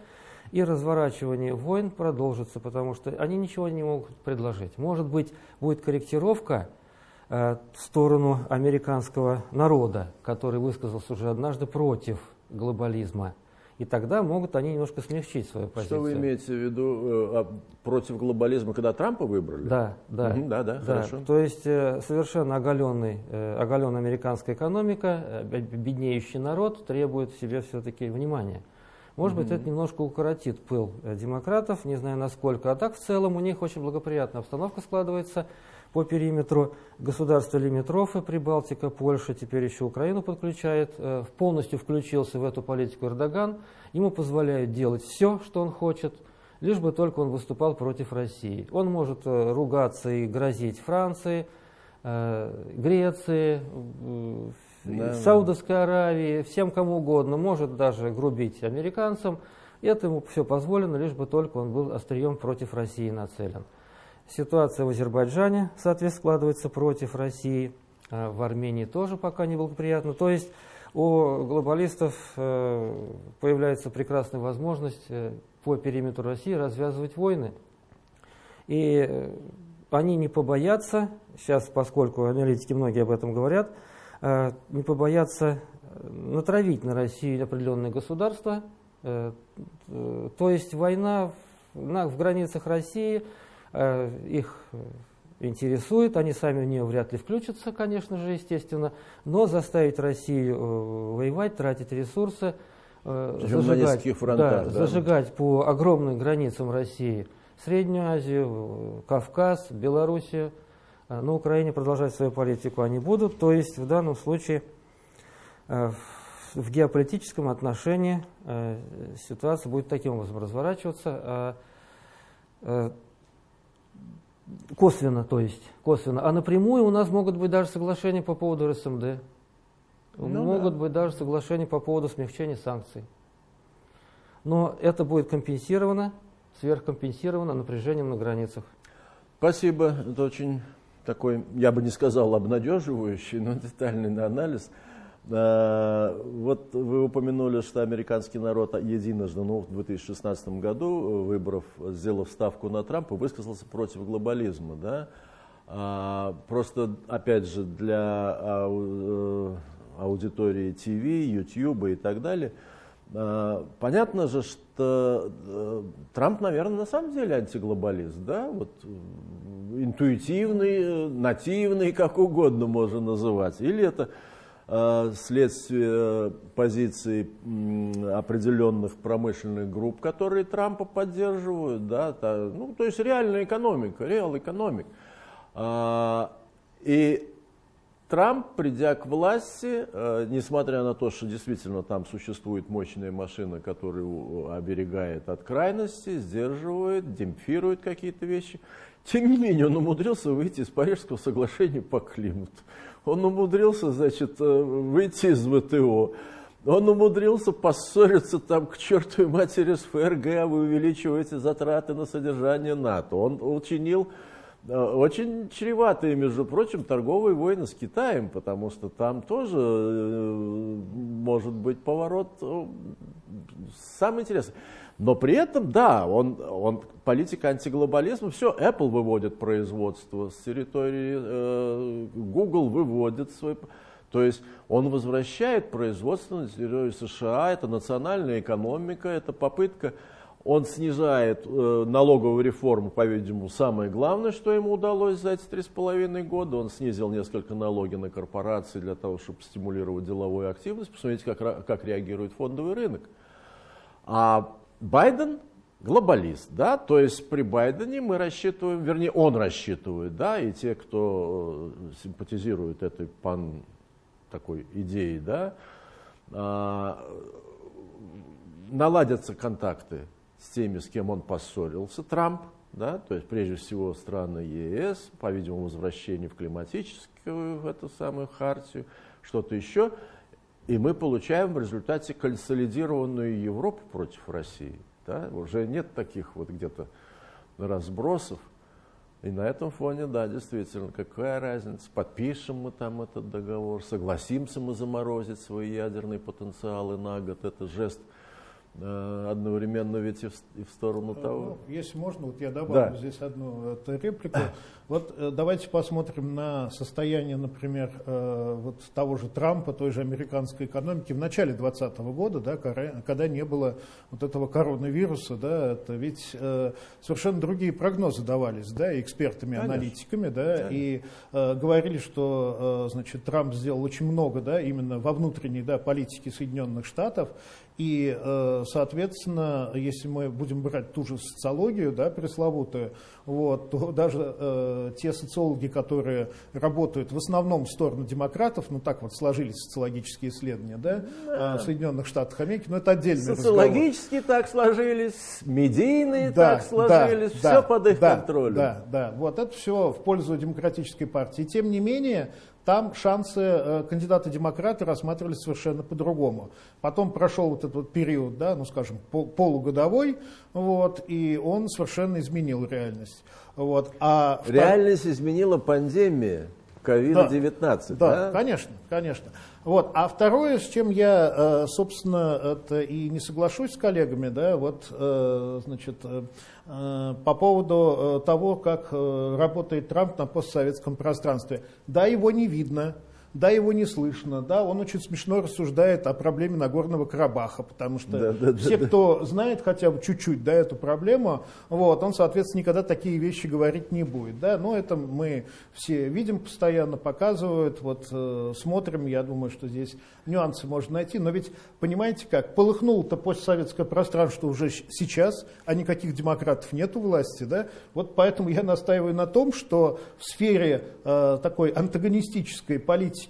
и разворачивание войн продолжится, потому что они ничего не могут предложить. Может быть, будет корректировка в сторону американского народа, который высказался уже однажды против глобализма и тогда могут они немножко смягчить свою позицию. Что вы имеете в виду э, против глобализма, когда Трампа выбрали? Да, да. Угу, да, да, да, хорошо. То есть э, совершенно оголенный, э, оголенная американская экономика, э, беднеющий народ требует себе все-таки внимания. Может угу. быть, это немножко укоротит пыл э, демократов, не знаю насколько. А так в целом у них очень благоприятная обстановка складывается по периметру государства лимитрофы, Прибалтика, Польша, теперь еще Украину подключает, э, полностью включился в эту политику Эрдоган, ему позволяют делать все, что он хочет, лишь бы только он выступал против России. Он может э, ругаться и грозить Франции, э, Греции, да. Саудовской Аравии, всем кому угодно, может даже грубить американцам. Это ему все позволено, лишь бы только он был острием против России нацелен. Ситуация в Азербайджане, соответственно, складывается против России. А в Армении тоже пока неблагоприятно. То есть у глобалистов э, появляется прекрасная возможность э, по периметру России развязывать войны. И э, они не побоятся, сейчас, поскольку аналитики многие об этом говорят, не побоятся натравить на Россию определенные государства. То есть война в границах России – их интересует, они сами в нее вряд ли включатся, конечно же, естественно, но заставить Россию э, воевать, тратить ресурсы, э, зажигать, фронтах, да, да. зажигать по огромным границам России Среднюю Азию, Кавказ, Белоруссию. На Украине продолжать свою политику они будут. То есть в данном случае в геополитическом отношении ситуация будет таким образом разворачиваться косвенно, то есть косвенно. А напрямую у нас могут быть даже соглашения по поводу РСМД. Ну, могут да. быть даже соглашения по поводу смягчения санкций. Но это будет компенсировано, сверхкомпенсировано напряжением на границах. Спасибо. Это очень такой, я бы не сказал обнадеживающий, но детальный анализ. А, вот вы упомянули, что американский народ единожды, ну, в 2016 году, выбрав, сделав ставку на Трампа, высказался против глобализма. Да? А, просто, опять же, для э, аудитории ТВ, YouTube и так далее, понятно же, что э, Трамп, наверное, на самом деле антиглобалист, да, вот интуитивный, нативный, как угодно можно называть, или это Э, следствие позиций определенных промышленных групп, которые Трампа поддерживают, да, то, ну, то есть реальная экономика, реал экономик. А, и Трамп, придя к власти, э, несмотря на то, что действительно там существует мощная машина, которая оберегает от крайности, сдерживает, демпфирует какие-то вещи, тем не менее он умудрился выйти из Парижского соглашения по климату. Он умудрился, значит, э, выйти из ВТО. Он умудрился поссориться там к чертовой матери с ФРГ, а вы увеличиваете затраты на содержание НАТО. Он учинил э, очень чреватые, между прочим, торговые войны с Китаем, потому что там тоже э, может быть поворот самый интересный. Но при этом, да, он, он политика антиглобализма, все, Apple выводит производство с территории, э, Google выводит свой... То есть он возвращает производство на территорию США, это национальная экономика, это попытка, он снижает э, налоговую реформу, по-видимому, самое главное, что ему удалось за эти три с половиной года. Он снизил несколько налоги на корпорации для того, чтобы стимулировать деловую активность. Посмотрите, как, как реагирует фондовый рынок. А Байден глобалист, да, то есть при Байдене мы рассчитываем, вернее, он рассчитывает, да, и те, кто э, симпатизирует этой пан такой идеей, да, а, наладятся контакты с теми, с кем он поссорился, Трамп, да, то есть прежде всего страны ЕС, по-видимому, возвращение в климатическую, в эту самую хартию, что-то еще, и мы получаем в результате консолидированную Европу против России. Да? Уже нет таких вот где-то разбросов. И на этом фоне, да, действительно, какая разница, подпишем мы там этот договор, согласимся мы заморозить свои ядерные потенциалы на год, это жест одновременно ведь и в, и в сторону ну, того. Ну, если можно, вот я добавлю да. здесь одну эту реплику. Вот э, давайте посмотрим на состояние, например, э, вот того же Трампа, той же американской экономики в начале 2020 года, да, когда не было вот этого коронавируса, да, это ведь совершенно другие прогнозы давались, да, экспертами, Конечно. аналитиками, да, Конечно. и говорили, что, значит, Трамп сделал очень много, да, именно во внутренней, да, политике Соединенных Штатов, и, э, соответственно, если мы будем брать ту же социологию, да, пресловутую, вот, то даже э, те социологи, которые работают в основном в сторону демократов, ну так вот сложились социологические исследования, да, да. в Соединенных Штатах Америки, но это отдельный Социологически разговор. так сложились, медийные да, так сложились, да, все да, под их да, контролем. Да, да, вот это все в пользу демократической партии. Тем не менее, там шансы э, кандидата-демократа рассматривались совершенно по-другому. Потом прошел вот этот вот период, да, ну скажем, полугодовой, вот, и он совершенно изменил реальность. Вот. А реальность втор... изменила пандемия COVID-19, да, да? Да, конечно, конечно. Вот. А второе, с чем я, э, собственно, это и не соглашусь с коллегами, да, вот, э, значит, по поводу э, того, как э, работает Трамп на постсоветском пространстве. Да, его не видно, да, его не слышно, да, он очень смешно рассуждает о проблеме Нагорного Карабаха, потому что да, да, все, да, кто знает хотя бы чуть-чуть да, эту проблему, вот, он, соответственно, никогда такие вещи говорить не будет. Да, но это мы все видим постоянно, показывают, вот, э, смотрим, я думаю, что здесь нюансы можно найти, но ведь, понимаете как, полыхнуло-то постсоветское пространство уже сейчас, а никаких демократов нет у власти, да, вот поэтому я настаиваю на том, что в сфере э, такой антагонистической политики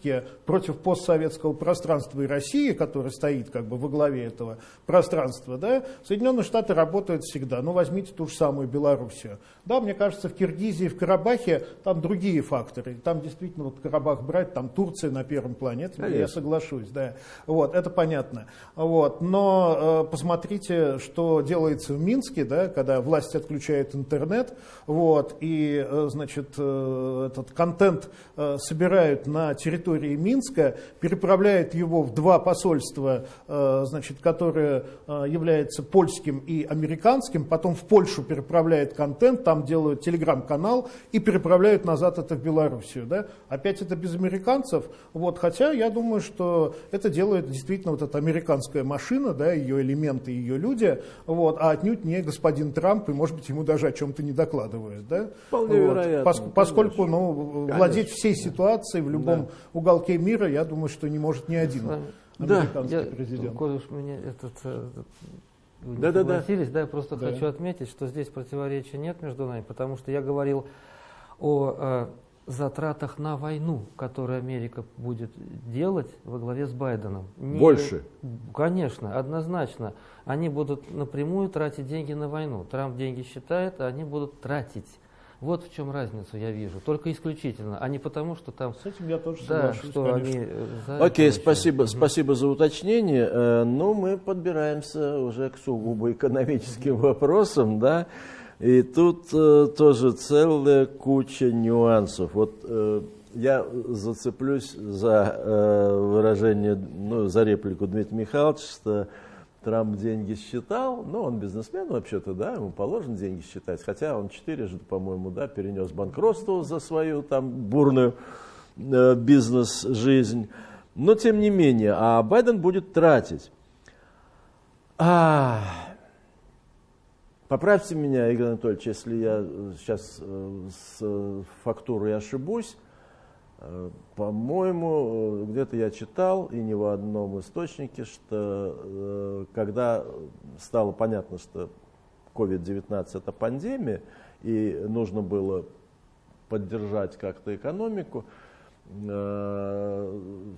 против постсоветского пространства и России, которая стоит как бы во главе этого пространства, да, Соединенные Штаты работают всегда. Ну, возьмите ту же самую Белоруссию. Да, мне кажется, в Киргизии, в Карабахе там другие факторы. Там действительно вот Карабах брать, там Турция на первом плане. Это я соглашусь, да. Вот, это понятно. Вот, но э, посмотрите, что делается в Минске, да, когда власть отключает интернет, вот, и, э, значит, э, этот контент э, собирают на территории Минска, переправляют его в два посольства, э, значит, которые э, являются польским и американским, потом в Польшу переправляют контент, там делают телеграм-канал и переправляют назад это в Белоруссию. Да? Опять это без американцев. Вот, хотя я думаю, что это делает действительно вот эта американская машина, да, ее элементы, ее люди, вот, а отнюдь не господин Трамп, и, может быть, ему даже о чем-то не докладывают. Да? Вполне вот. вероятно. Пос, поскольку ну, владеть всей ситуацией в любом да. Уголке мира, я думаю, что не может ни один американский да, президент. Коль уж меня этот, э, да, да, да. да, я просто да. хочу отметить, что здесь противоречия нет между нами, потому что я говорил о э, затратах на войну, которые Америка будет делать во главе с Байденом. Не, Больше? Конечно, однозначно. Они будут напрямую тратить деньги на войну. Трамп деньги считает, а они будут тратить. Вот в чем разницу я вижу, только исключительно, а не потому, что там... С этим я тоже да, что конечно. они... За Окей, спасибо, спасибо за уточнение. Э, ну, мы подбираемся уже к сугубо экономическим вопросам, да, и тут э, тоже целая куча нюансов. Вот э, я зацеплюсь за выражение, ну, за реплику Дмитрия Михайловича, что Трамп деньги считал, ну, он бизнесмен вообще-то, да, ему положено деньги считать, хотя он четырежды, по-моему, да, перенес банкротство за свою там бурную э, бизнес-жизнь. Но, тем не менее, а Байден будет тратить. А, поправьте меня, Игорь Анатольевич, если я сейчас э, с фактурой ошибусь. Э, по-моему, э, где-то я читал, и не в одном источнике, что э, когда стало понятно, что COVID-19 это пандемия, и нужно было поддержать как-то экономику,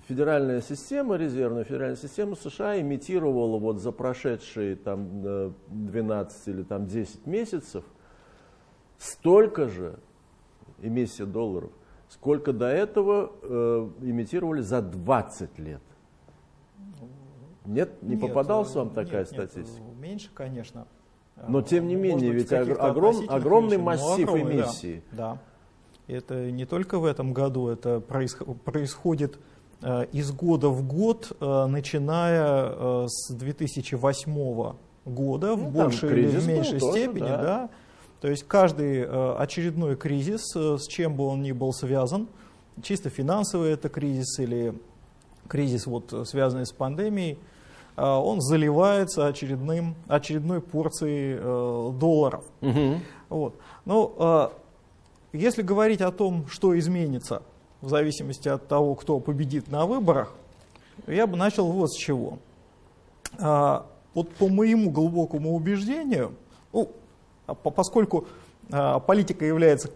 федеральная система, резервная федеральная система США имитировала вот за прошедшие там 12 или там 10 месяцев столько же эмиссия долларов, сколько до этого э, имитировали за 20 лет. Нет, не нет, попадалась вам такая нет, статистика? Нет, меньше, конечно. Но тем не менее, ведь огром, огромный меньше, массив огромный, эмиссии. Да, да. Это не только в этом году, это происходит э, из года в год, э, начиная э, с 2008 года, ну, в большей или в меньшей тоже, степени, да. да то есть каждый э, очередной кризис, э, с чем бы он ни был связан, чисто финансовый это кризис или кризис, вот, связанный с пандемией, э, он заливается очередным, очередной порцией долларов. Угу. Вот. Ну, если говорить о том, что изменится в зависимости от того, кто победит на выборах, я бы начал вот с чего. Вот по моему глубокому убеждению, ну, поскольку а, политика является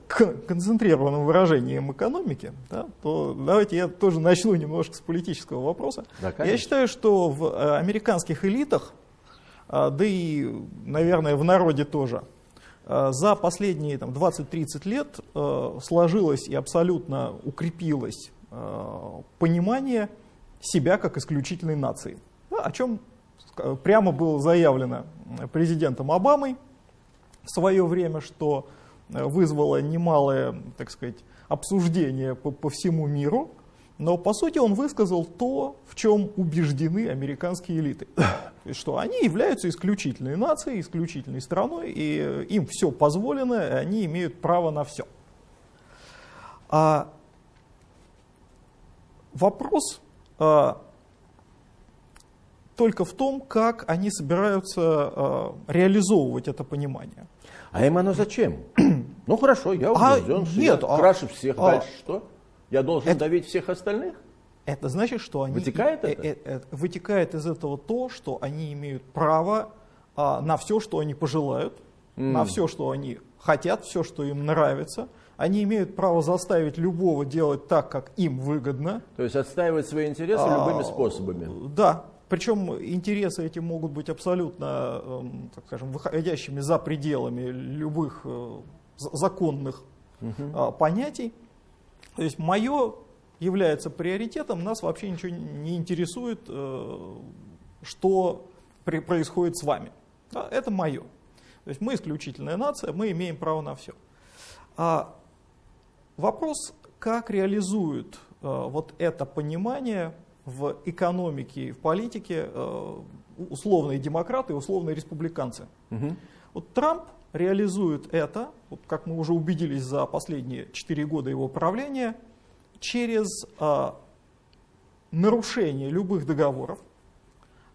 концентрированным выражением экономики, да, то давайте я тоже начну немножко с политического вопроса. Да, я считаю, что в э, американских элитах, а, да и, наверное, в народе тоже, за последние 20-30 лет э, сложилось и абсолютно укрепилось э, понимание себя как исключительной нации, о чем прямо было заявлено президентом Обамой в свое время, что э, вызвало немалое, так сказать, обсуждение по, по всему миру, но по сути он высказал то, в чем убеждены американские элиты. Что они являются исключительной нацией, исключительной страной, и им все позволено, и они имеют право на все. А вопрос а, только в том, как они собираются а, реализовывать это понимание. А им оно зачем? ну хорошо, я убежден, а, что нет, я а, краше всех. А, Дальше что? Я должен это, давить всех остальных? Это значит, что они... Вытекает это? Э, э, э, вытекает из этого то, что они имеют право а, на все, что они пожелают, mm. на все, что они хотят, все, что им нравится. Они имеют право заставить любого делать так, как им выгодно. То есть отстаивать свои интересы а, любыми способами. Да. Причем интересы эти могут быть абсолютно, эм, так скажем, выходящими за пределами любых законных угу. понятий. То есть мое является приоритетом, нас вообще ничего не интересует, э, что происходит с вами. Это мое. То есть мы исключительная нация, мы имеем право на все. А вопрос, как реализуют э, вот это понимание в экономике и в политике э, условные демократы и условные республиканцы. Угу. Вот Трамп реализует это, вот как мы уже убедились за последние 4 года его правления, через а, нарушение любых договоров,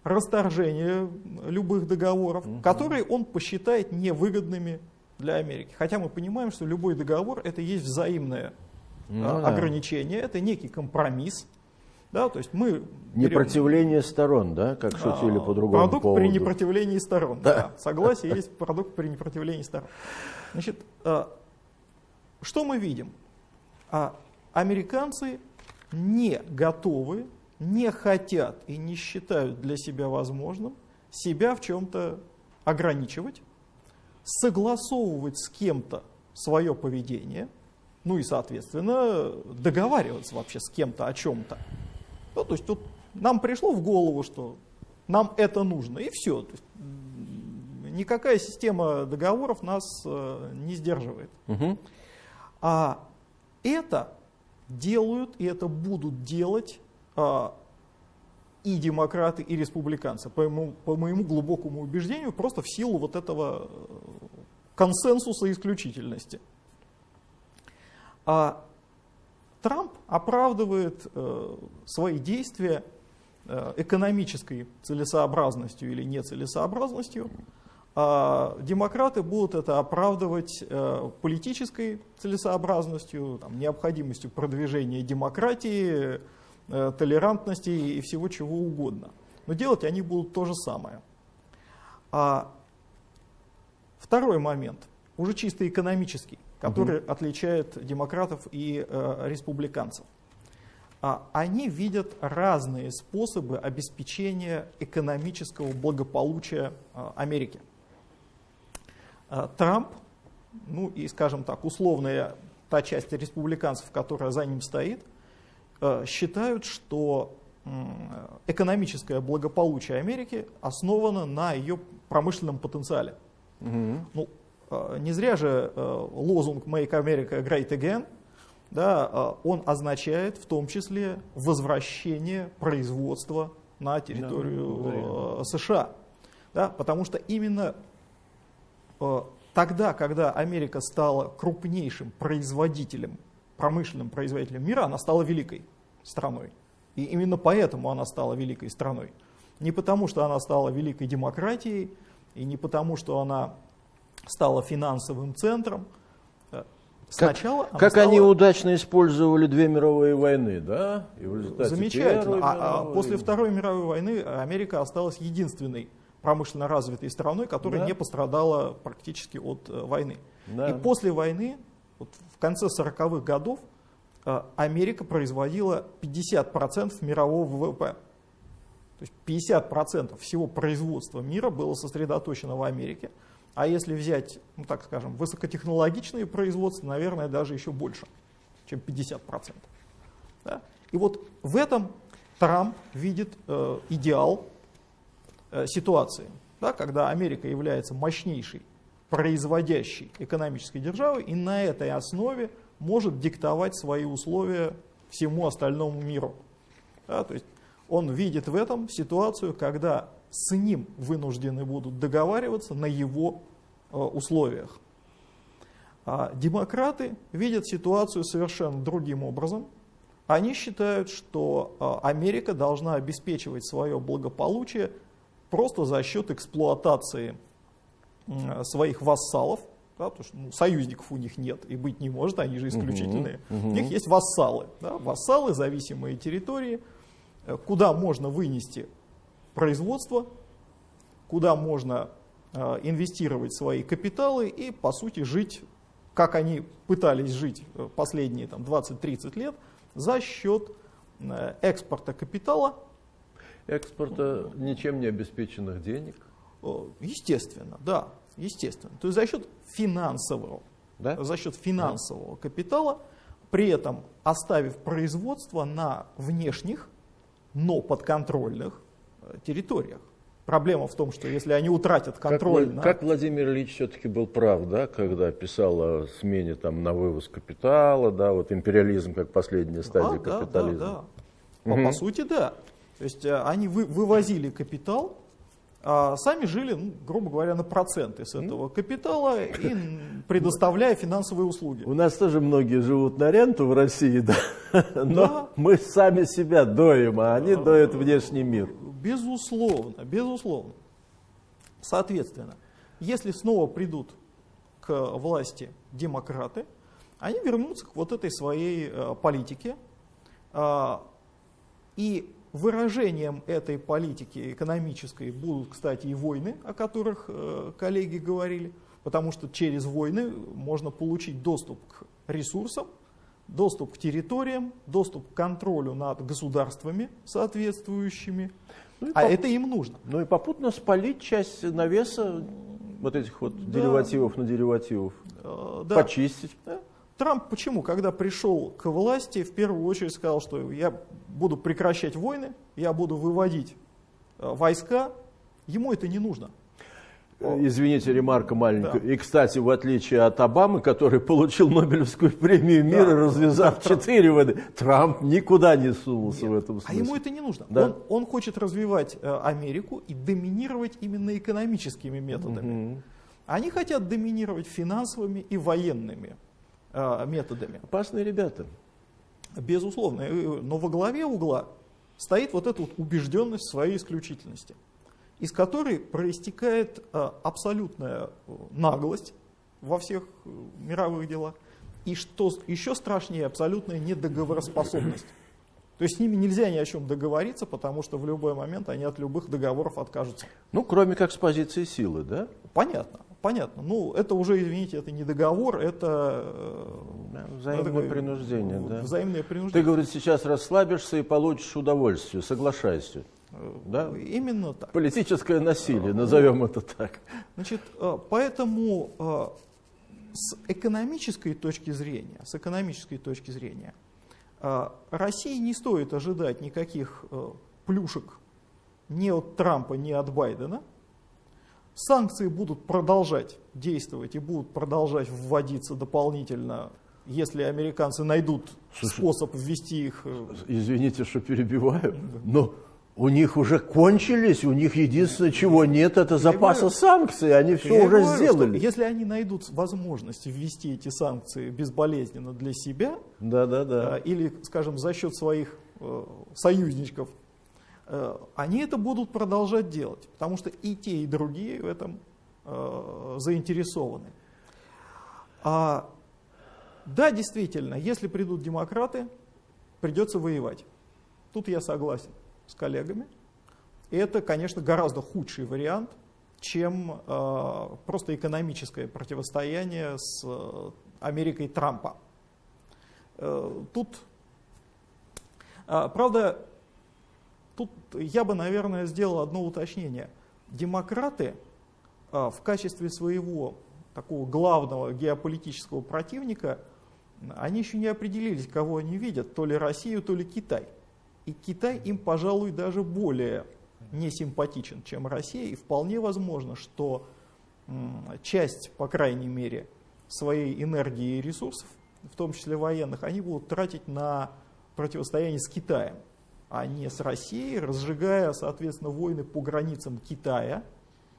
расторжение любых договоров, угу. которые он посчитает невыгодными для Америки. Хотя мы понимаем, что любой договор это есть взаимное ну, а, ограничение, это некий компромисс. Да, то есть мы Непротивление берем, сторон, да, как шутили а, по другому Продукт поводу. при непротивлении сторон. Да. Да. Согласие есть продукт при непротивлении сторон. Значит, а, что мы видим? А, американцы не готовы, не хотят и не считают для себя возможным себя в чем-то ограничивать, согласовывать с кем-то свое поведение, ну и, соответственно, договариваться вообще с кем-то о чем-то. Ну, то есть тут нам пришло в голову, что нам это нужно, и все. То есть, никакая система договоров нас э, не сдерживает. Угу. А это делают, и это будут делать а, и демократы, и республиканцы, по моему, по моему глубокому убеждению, просто в силу вот этого э, консенсуса исключительности. А Трамп оправдывает э, свои действия э, экономической целесообразностью или нецелесообразностью, а демократы будут это оправдывать э, политической целесообразностью, там, необходимостью продвижения демократии, толерантности и всего чего угодно. Но делать они будут то же самое. А второй момент, уже чисто экономический, который угу. отличает демократов и э, республиканцев. А они видят разные способы обеспечения экономического благополучия э, Америки. А, Трамп, ну и, скажем так, условная та часть республиканцев, которая за ним стоит, э, считают, что экономическое благополучие Америки основано на ее промышленном потенциале. Угу. Ну, э, не зря же э, лозунг «Make America Great Again» да, он означает в том числе возвращение производства на территорию да, США. Да, потому что именно Э, тогда, когда Америка стала крупнейшим производителем, промышленным производителем мира, она стала великой страной. И именно поэтому она стала великой страной. Не потому, что она стала великой демократией, и не потому, что она стала финансовым центром. Э, сначала как, как стала... они удачно использовали две мировые войны, да? И в результате Замечательно. А, а после Второй мировой войны Америка осталась единственной промышленно развитой страной, которая да. не пострадала практически от э, войны. Да. И после войны, вот в конце 40-х годов, э, Америка производила 50% мирового ВВП. То есть 50% всего производства мира было сосредоточено в Америке. А если взять, ну так скажем, высокотехнологичные производства, наверное, даже еще больше, чем 50%. Да? И вот в этом Трамп видит э, идеал Э, ситуации, да, когда Америка является мощнейшей производящей экономической державой и на этой основе может диктовать свои условия всему остальному миру. Да, то есть он видит в этом ситуацию, когда с ним вынуждены будут договариваться на его э, условиях. А демократы видят ситуацию совершенно другим образом. Они считают, что Америка должна обеспечивать свое благополучие просто за счет эксплуатации своих вассалов, да, потому что ну, союзников у них нет и быть не может, они же исключительные. Uh -huh. У них есть вассалы, да, вассалы, зависимые территории, э, куда можно вынести производство, куда можно э, инвестировать свои капиталы и, по сути, жить, как они пытались жить э, последние 20-30 лет, за счет э, экспорта капитала. Экспорта ничем не обеспеченных денег? Естественно, да, естественно. То есть за счет финансового, да? за счет финансового да. капитала, при этом оставив производство на внешних, но подконтрольных территориях. Проблема в том, что если они утратят контроль... Как, на... как Владимир Ильич все-таки был прав, да, когда писал о смене там, на вывоз капитала, да, вот империализм как последняя стадия а, капитализма. Да, да, да. Угу. По, по сути, да. То есть э, они вы, вывозили капитал, а сами жили, ну, грубо говоря, на проценты с этого капитала и предоставляя финансовые услуги. У нас тоже многие живут на ренту в России, да, но да. мы сами себя доим, а они доят внешний мир. Безусловно, безусловно. Соответственно, если снова придут к власти демократы, они вернутся к вот этой своей э, политике. Э, и выражением этой политики экономической будут, кстати, и войны, о которых э, коллеги говорили, потому что через войны можно получить доступ к ресурсам, доступ к территориям, доступ к контролю над государствами соответствующими, ну, а поп... это им нужно. Ну и попутно спалить часть навеса вот этих вот да. деривативов на деривативов, э, да. почистить. Да. Трамп почему, когда пришел к власти, в первую очередь сказал, что я буду прекращать войны, я буду выводить э, войска, ему это не нужно. Э, извините, ремарка маленькая. Да. И, кстати, в отличие от Обамы, который получил Нобелевскую премию мира, да. развязав четыре войны, Трамп никуда не сунулся Нет. в этом смысле. А ему это не нужно. Да? Он, он хочет развивать э, Америку и доминировать именно экономическими методами. Угу. Они хотят доминировать финансовыми и военными э, методами. Опасные ребята. Безусловно. Но во главе угла стоит вот эта вот убежденность в своей исключительности из которой проистекает э, абсолютная э, наглость во всех э, мировых делах, и что еще страшнее, абсолютная недоговороспособность. То есть с ними нельзя ни о чем договориться, потому что в любой момент они от любых договоров откажутся. Ну, кроме как с позиции силы, да? Понятно, понятно. Ну, это уже, извините, это не договор, это... Взаимное это, принуждение, да? Взаимное принуждение. Ты, говорит, сейчас расслабишься и получишь удовольствие, соглашайся. Да? Именно так. Политическое насилие, назовем это так. Значит, э, поэтому э, с экономической точки зрения, с экономической точки зрения, э, России не стоит ожидать никаких плюшек ни от Трампа, ни от Байдена. Санкции будут продолжать действовать и будут продолжать вводиться дополнительно, если американцы найдут Слушай, способ ввести их. Извините, что перебиваю, но у них уже кончились, у них единственное, чего нет, это запаса говорю, санкций, они все уже говорю, сделали. Если они найдут возможность ввести эти санкции безболезненно для себя, да, да, да. или, скажем, за счет своих э, союзничков, э, они это будут продолжать делать, потому что и те, и другие в этом э, заинтересованы. А, да, действительно, если придут демократы, придется воевать. Тут я согласен с коллегами. Это, конечно, гораздо худший вариант, чем э, просто экономическое противостояние с э, Америкой Трампа. Э, тут, э, правда, тут я бы, наверное, сделал одно уточнение. Демократы э, в качестве своего такого главного геополитического противника, они еще не определились, кого они видят, то ли Россию, то ли Китай. И Китай им, пожалуй, даже более не симпатичен, чем Россия. И вполне возможно, что часть, по крайней мере, своей энергии и ресурсов, в том числе военных, они будут тратить на противостояние с Китаем, а не с Россией, разжигая, соответственно, войны по границам Китая,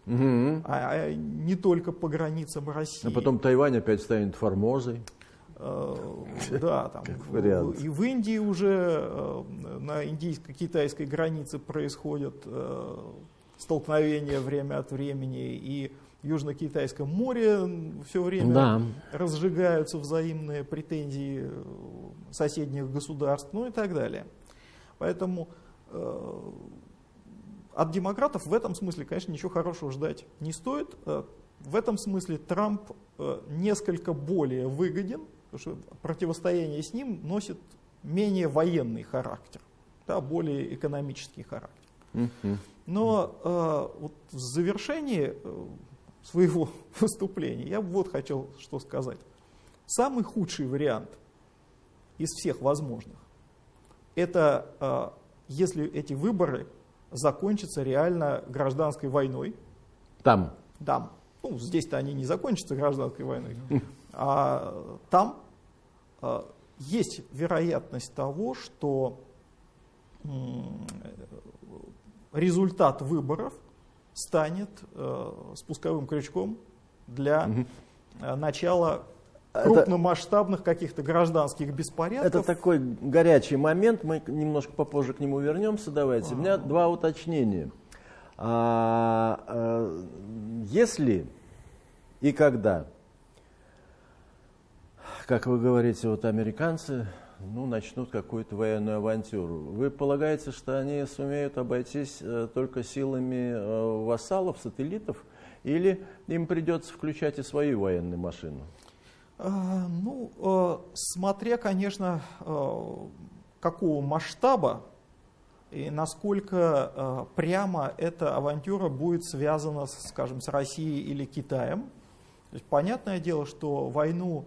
угу. а не только по границам России. А потом Тайвань опять станет Формозой. Да, там и в Индии уже на индийско-китайской границе происходят столкновения время от времени, и в Южно-Китайском море все время да. разжигаются взаимные претензии соседних государств, ну и так далее. Поэтому э, от демократов в этом смысле, конечно, ничего хорошего ждать не стоит. Э, в этом смысле Трамп э, несколько более выгоден, потому что противостояние с ним носит менее военный характер, да, более экономический характер. Но э, вот в завершении э, своего выступления я вот хотел что сказать. Самый худший вариант из всех возможных это э, если эти выборы закончатся реально гражданской войной. Там? Там. Ну, здесь-то они не закончатся гражданской войной. А там есть вероятность того, что результат выборов станет э, спусковым крючком для угу. начала крупномасштабных каких-то гражданских беспорядков. Это такой горячий момент, мы немножко попозже к нему вернемся, давайте. А -а -а. У меня два уточнения. А, а, если и когда, как вы говорите, вот американцы ну, начнут какую-то военную авантюру, вы полагаете, что они сумеют обойтись э, только силами э, вассалов, сателлитов, или им придется включать и свою военную машину? А, ну, э, смотря, конечно, э, какого масштаба и насколько э, прямо эта авантюра будет связана, скажем, с Россией или Китаем. То есть, понятное дело, что войну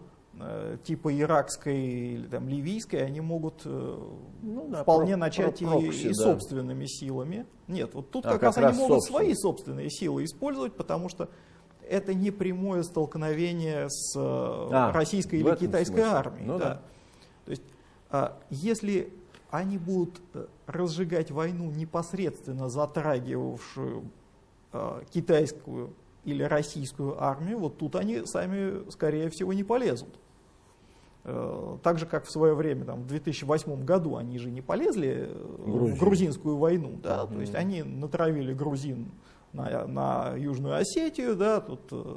типа иракской или там, ливийской они могут ну, да, вполне про, начать про прокси, и, и да. собственными силами. Нет, вот тут а, как, как раз, раз они могут собственно. свои собственные силы использовать, потому что это не прямое столкновение с э, а, российской или китайской смысле. армией. Ну, да. Да. То есть, а, если они будут э, разжигать войну, непосредственно затрагивавшую а, китайскую или российскую армию, вот тут они сами, скорее всего, не полезут. Так же, как в свое время, там, в 2008 году, они же не полезли Грузия. в грузинскую войну. Да? Mm -hmm. То есть они натравили грузин на, на Южную Осетию, да, тут, э,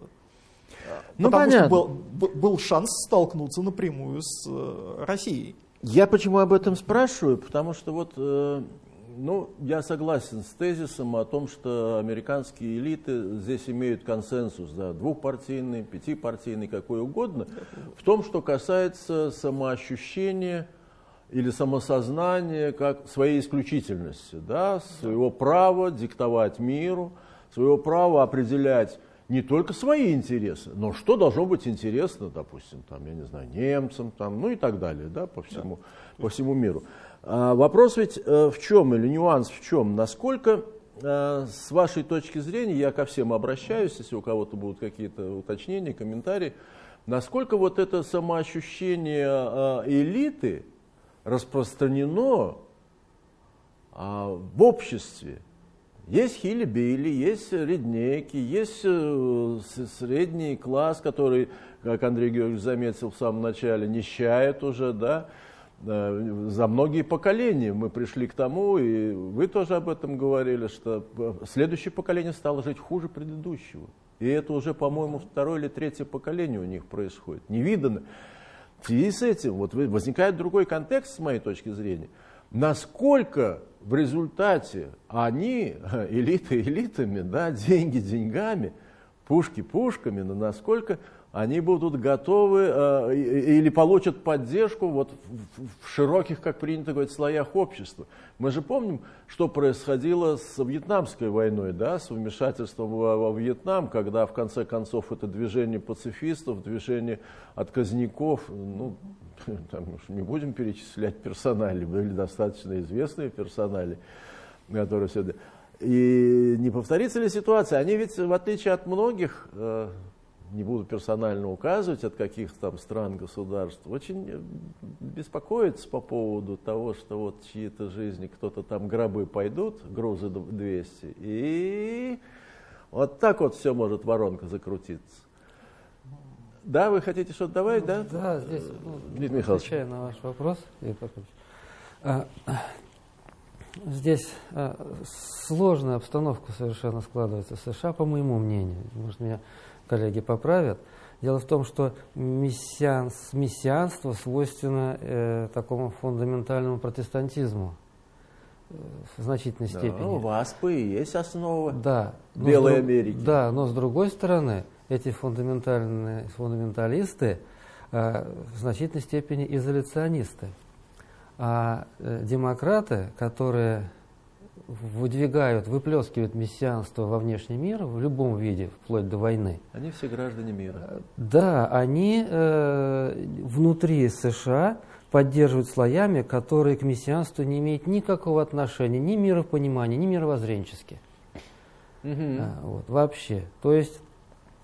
ну, потому понятно. что был, был шанс столкнуться напрямую с э, Россией. Я почему об этом спрашиваю? Потому что вот, э, ну, я согласен с тезисом о том, что американские элиты здесь имеют консенсус, да, двухпартийный, пятипартийный, какой угодно, в том, что касается самоощущения или самосознания как своей исключительности, да, своего права диктовать миру, своего права определять не только свои интересы, но что должно быть интересно, допустим, там, я не знаю, немцам, там, ну и так далее, да, по всему, да. по всему миру. А, вопрос ведь э, в чем, или нюанс в чем, насколько э, с вашей точки зрения, я ко всем обращаюсь, если у кого-то будут какие-то уточнения, комментарии, насколько вот это самоощущение э, элиты распространено а, в обществе, есть хили-били, есть реднеки, есть средний класс, который, как Андрей Георгиевич заметил в самом начале, нищает уже, да, за многие поколения мы пришли к тому, и вы тоже об этом говорили, что следующее поколение стало жить хуже предыдущего. И это уже, по-моему, второе или третье поколение у них происходит. Невиданно. В связи с этим вот возникает другой контекст, с моей точки зрения. Насколько в результате они, элиты элитами, да, деньги деньгами, пушки пушками, но насколько они будут готовы э, или получат поддержку вот в, в широких, как принято говорить, слоях общества. Мы же помним, что происходило с Вьетнамской войной, да, с вмешательством во, во Вьетнам, когда в конце концов это движение пацифистов, движение отказников, ну, там, не будем перечислять персонали, были достаточно известные персонали, которые все... И не повторится ли ситуация? Они ведь, в отличие от многих, э, не буду персонально указывать, от каких там стран, государств, очень э, беспокоятся по поводу того, что вот чьи-то жизни, кто-то там гробы пойдут, грузы 200, и вот так вот все может воронка закрутиться. Да, вы хотите что-то добавить, да? Да, здесь, ну, Дмитрий Михайлович. отвечая на ваш вопрос, а, здесь а, сложная обстановка совершенно складывается в США, по моему мнению. Может, меня коллеги поправят. Дело в том, что мессианс, мессианство свойственно э, такому фундаментальному протестантизму э, в значительной да, степени. У вас и есть основа да, Белой друг, Америки. Да, но с другой стороны, эти фундаментальные фундаменталисты э, в значительной степени изоляционисты. А э, демократы, которые выдвигают, выплескивают мессианство во внешний мир в любом виде, вплоть до войны. Они все граждане мира. Да, они э, внутри США поддерживают слоями, которые к мессианству не имеют никакого отношения, ни миропонимания, ни мировоззренчески. Угу. А, вот, вообще. То есть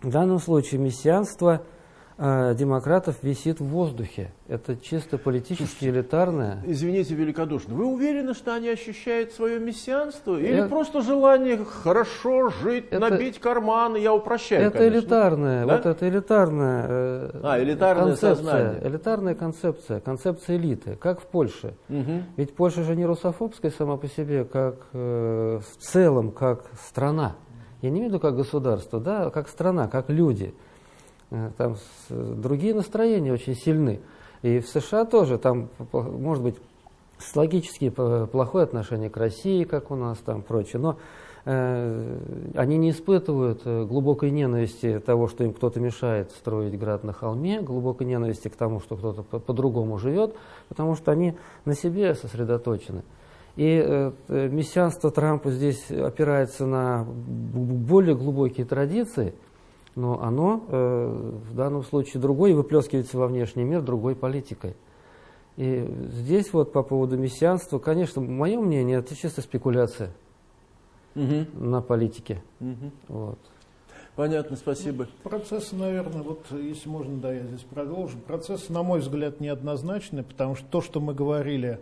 в данном случае мессианство – э, демократов висит в воздухе. Это чисто политически элитарное. Извините великодушно, вы уверены, что они ощущают свое мессианство? Или это, просто желание хорошо жить, это, набить карманы? Я упрощаю, Это конечно. элитарное, да? вот это элитарная э, а, элитарное концепция. Сознание. Элитарная концепция, концепция элиты, как в Польше. Угу. Ведь Польша же не русофобская сама по себе, как э, в целом, как страна. Я не имею в виду как государство, да, как страна, как люди. Э, там другие настроения очень сильны. И в США тоже там, может быть, логически плохое отношение к России, как у нас там прочее, но э, они не испытывают э, глубокой ненависти того, что им кто-то мешает строить град на холме, глубокой ненависти к тому, что кто-то по-другому живет, потому что они на себе сосредоточены. И э, мессианство Трампа здесь опирается на более глубокие традиции – но оно э, в данном случае другое, и выплескивается во внешний мир другой политикой. И здесь вот по поводу мессианства, конечно, мое мнение, это чисто спекуляция угу. на политике. Угу. Вот. Понятно, спасибо. Ну, процессы, наверное, вот если можно, да, я здесь продолжу. Процессы, на мой взгляд, неоднозначны, потому что то, что мы говорили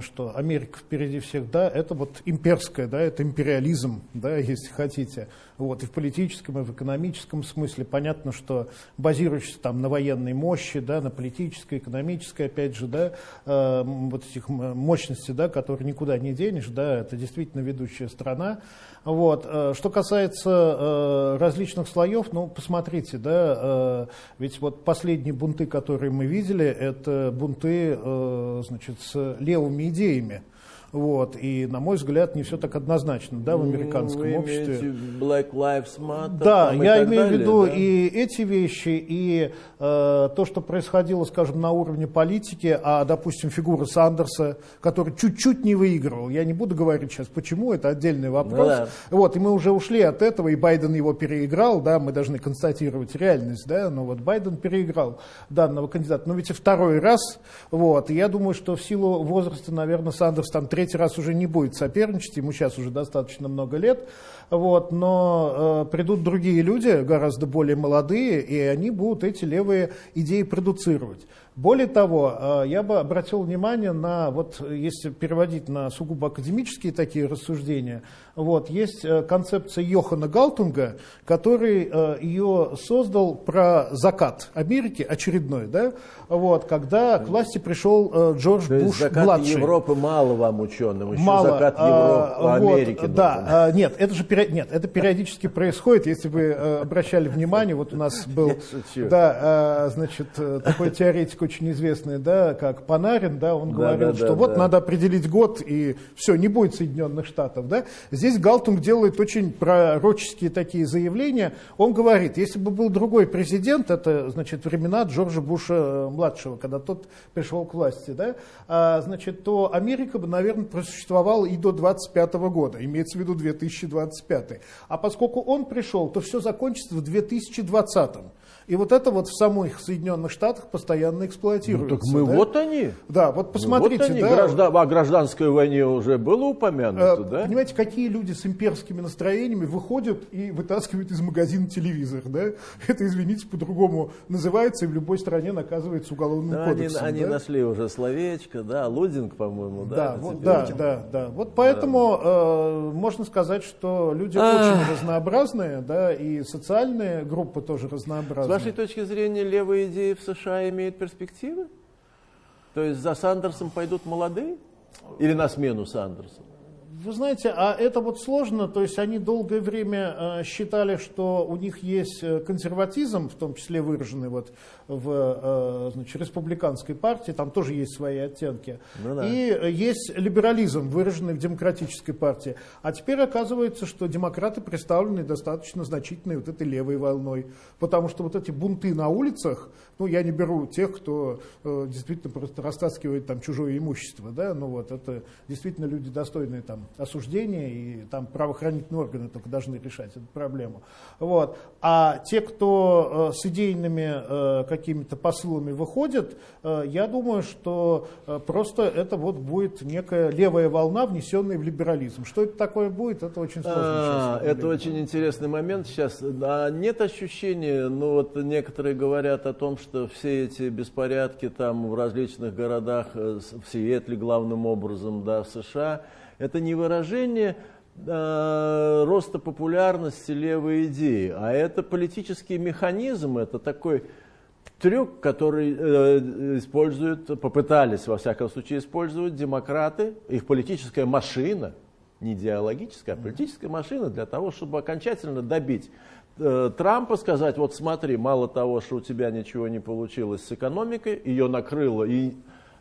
что Америка впереди всех, да, это вот имперское, да, это империализм, да, если хотите. Вот, и в политическом, и в экономическом смысле понятно, что базирующийся там на военной мощи, да, на политической, экономической, опять же, да, э, вот этих мощностей, да, которые никуда не денешь, да, это действительно ведущая страна. Вот. Э, что касается э, различных слоев, ну, посмотрите, да, э, ведь вот последние бунты, которые мы видели, это бунты, э, значит, с левым новыми идеями. Вот. И, на мой взгляд, не все так однозначно да, в ну, американском Вы обществе. Black Lives Matter, да, я имею далее, в виду да? и эти вещи, и э, то, что происходило, скажем, на уровне политики, а, допустим, фигура Сандерса, который чуть-чуть не выигрывал. Я не буду говорить сейчас, почему, это отдельный вопрос. Ну, да. Вот, и мы уже ушли от этого, и Байден его переиграл, да, мы должны констатировать реальность, да, но вот Байден переиграл данного кандидата. Но ведь и второй раз, вот, и я думаю, что в силу возраста, наверное, Сандерс там третий раз уже не будет соперничать, ему сейчас уже достаточно много лет, вот, но э, придут другие люди, гораздо более молодые, и они будут эти левые идеи продуцировать. Более того, э, я бы обратил внимание на, вот если переводить на сугубо академические такие рассуждения, вот, есть э, концепция Йохана Галтунга, который э, ее создал про закат Америки, очередной, да, вот, когда к власти пришел Джордж То Буш закат младший. Европы мало вам ученым, еще мало, закат Европы, а, Америки. Вот, да, нет, это же нет, это периодически происходит, если вы обращали внимание, вот у нас был, да, значит, такой теоретик очень известный, да, как Панарин, да, он да, говорил, да, что да, вот да. надо определить год, и все, не будет Соединенных Штатов. Да. Здесь Галтунг делает очень пророческие такие заявления. Он говорит, если бы был другой президент, это, значит, времена Джорджа Буша-младшего, когда тот пришел к власти, да, а, значит, то Америка бы, наверное, просуществовала и до 25 года, имеется в виду 2025. А поскольку он пришел, то все закончится в 2020. И вот это вот в самых Соединенных Штатах постоянно эксплуатируются. Ну, так мы да? вот они. Да, вот посмотрите. Ну, вот они. Да, Граждан, о гражданской войне уже было упомянуто, э, да? Понимаете, какие люди с имперскими настроениями выходят и вытаскивают из магазина телевизор, да? Это, извините, по-другому называется и в любой стране наказывается уголовным да, кодексом. Они, да? они нашли уже словечко, да, лудинг, по-моему, да. Да, вот, да, да, да. Вот поэтому э, можно сказать, что люди очень разнообразные, да, и социальные группы тоже С разнообразные. вашей точки зрения, левые идеи в США имеют перспективы? То есть за Сандерсом пойдут молодые? Или на смену Сандерсу? Вы знаете, а это вот сложно, то есть они долгое время э, считали, что у них есть э, консерватизм, в том числе выраженный вот в э, значит, республиканской партии, там тоже есть свои оттенки, Ну да. и есть либерализм, выраженный в демократической партии. А теперь оказывается, что демократы представлены достаточно значительной вот этой левой волной, потому что вот эти бунты на улицах, ну я не беру тех, кто э, действительно просто растаскивает там чужое имущество, да, ну вот это действительно люди достойные там осуждения, и там правоохранительные органы только должны решать эту проблему. Вот. А те, кто э, с идейными э, какими-то посылами выходят, э, я думаю, что э, просто это вот будет некая левая волна, внесенная в либерализм. Что это такое будет, это очень сложно А, сейчас это очень интересный момент сейчас. А нет ощущения, ну вот некоторые говорят о том, что все эти беспорядки там в различных городах, э, в Сиэтле главным образом, да, в США, это не выражение э, роста популярности левой идеи, а это политический механизм, это такой трюк, который э, используют, попытались во всяком случае использовать демократы, их политическая машина, не идеологическая, а политическая машина для того, чтобы окончательно добить Трампа, сказать, вот смотри, мало того, что у тебя ничего не получилось с экономикой, ее накрыло и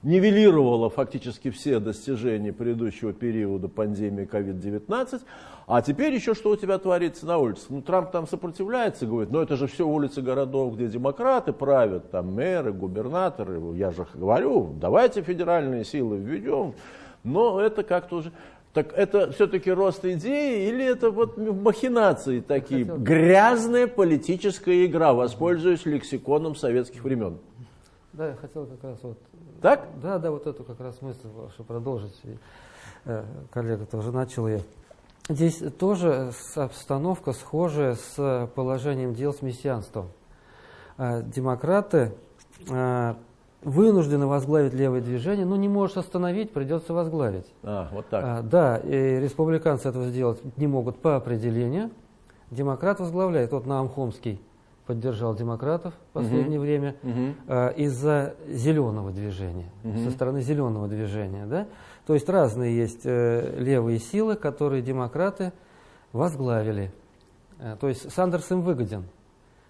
нивелировало фактически все достижения предыдущего периода пандемии COVID-19, а теперь еще что у тебя творится на улице? Ну, Трамп там сопротивляется, говорит, но это же все улицы городов, где демократы правят, там мэры, губернаторы, я же говорю, давайте федеральные силы введем, но это как-то уже... Так это все-таки рост идеи или это вот махинации такие? Хотел. Грязная политическая игра, воспользуясь лексиконом советских времен. Да, я хотел как раз вот Так? Да, да, вот эту как раз мысль вашу продолжить. И, э, коллега тоже начал ее. Здесь тоже обстановка схожая с положением дел с мессианством. Э, демократы э, вынуждены возглавить левое движение, но не можешь остановить, придется возглавить. А, вот так. А, да, и республиканцы этого сделать не могут по определению. Демократ возглавляет. Вот Наам Хомский поддержал демократов в последнее время Мгм. а, из-за зеленого движения, со стороны зеленого движения. Да? То есть разные есть э, левые силы, которые демократы возглавили. Э, то есть Сандерс им выгоден.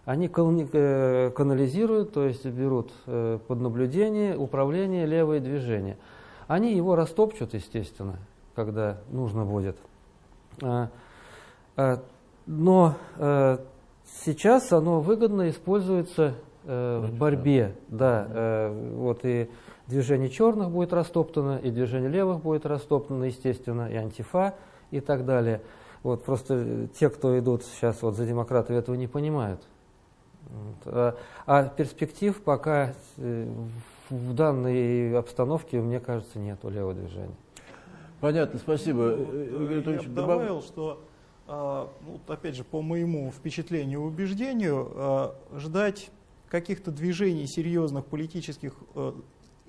Они э, канализируют, то есть берут э, под наблюдение, управление левое движение. Они его растопчут, естественно, когда нужно будет. А, а, Но э, сейчас оно выгодно используется в борьбе. Да, вот и движение черных будет растоптано, и движение левых будет растоптано, естественно, и антифа и так далее. Вот просто те, кто идут сейчас вот за демократов, этого не понимают. А, а перспектив пока э, в данной обстановке, мне кажется, нет у левого движения. Понятно, спасибо. Ну, Игорь э, Анатольевич, я бы добав- добавил, что, а, ну, вот опять же, по моему впечатлению и убеждению, а, ждать каких-то движений серьезных политических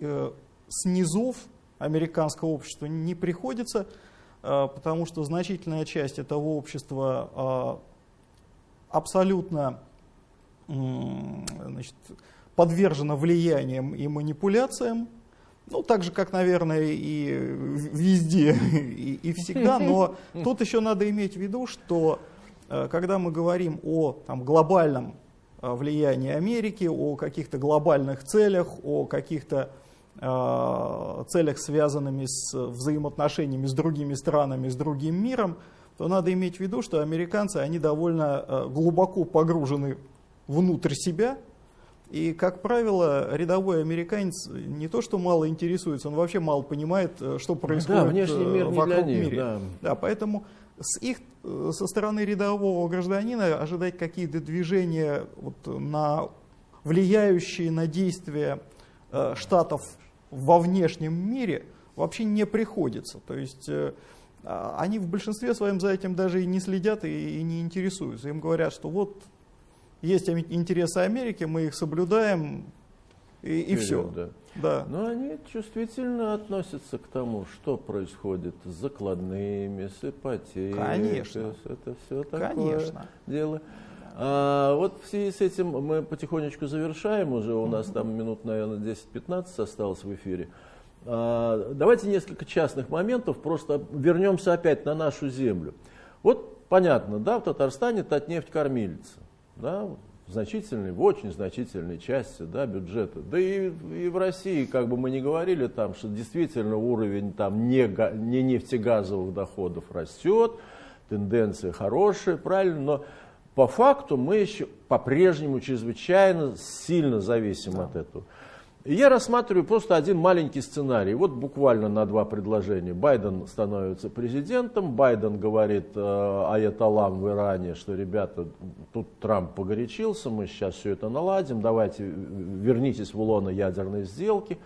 э, снизов американского общества не приходится, потому что значительная часть этого общества абсолютно значит, подвержена влияниям и манипуляциям, ну, так же, как, наверное, и везде, и, и всегда, но тут еще надо иметь в виду, что э, когда мы говорим о там, глобальном э, влиянии Америки, о каких-то глобальных целях, о каких-то э, целях, связанными с взаимоотношениями с другими странами, с другим миром, то надо иметь в виду, что американцы, они довольно э, глубоко погружены внутрь себя, и, как правило, рядовой американец не то, что мало интересуется, он вообще мало понимает, э, что происходит Да, внешний э, мир не вокруг для них, мира. да. Да, поэтому с их, э, со стороны рядового гражданина ожидать какие-то движения вот, на влияющие на действия э, штатов во внешнем мире вообще не приходится. То есть э, а, они в большинстве своем за этим даже и не следят и, и не интересуются. Им говорят, что вот есть интересы Америки, мы их соблюдаем, и, и все. Да. Да. Но они чувствительно относятся к тому, что происходит с закладными, с ипотекой. Конечно. Это все такое Конечно. дело. А, вот в связи с этим мы потихонечку завершаем уже, у нас там минут, наверное, 10-15 осталось в эфире. А, давайте несколько частных моментов, просто вернемся опять на нашу землю. Вот понятно, да, в Татарстане Татнефть кормилица, да, значительной, в очень значительной части да, бюджета. Да и, и в России, как бы мы ни говорили, там, что действительно уровень там, не, не нефтегазовых доходов растет, тенденция хорошая, правильно, но по факту мы еще по-прежнему чрезвычайно сильно зависим да. от этого. И я рассматриваю просто один маленький сценарий, вот буквально на два предложения. Байден становится президентом, Байден говорит э, аятолам в Иране, что, ребята, тут Трамп погорячился, мы сейчас все это наладим, давайте вернитесь в лоно ядерной сделки,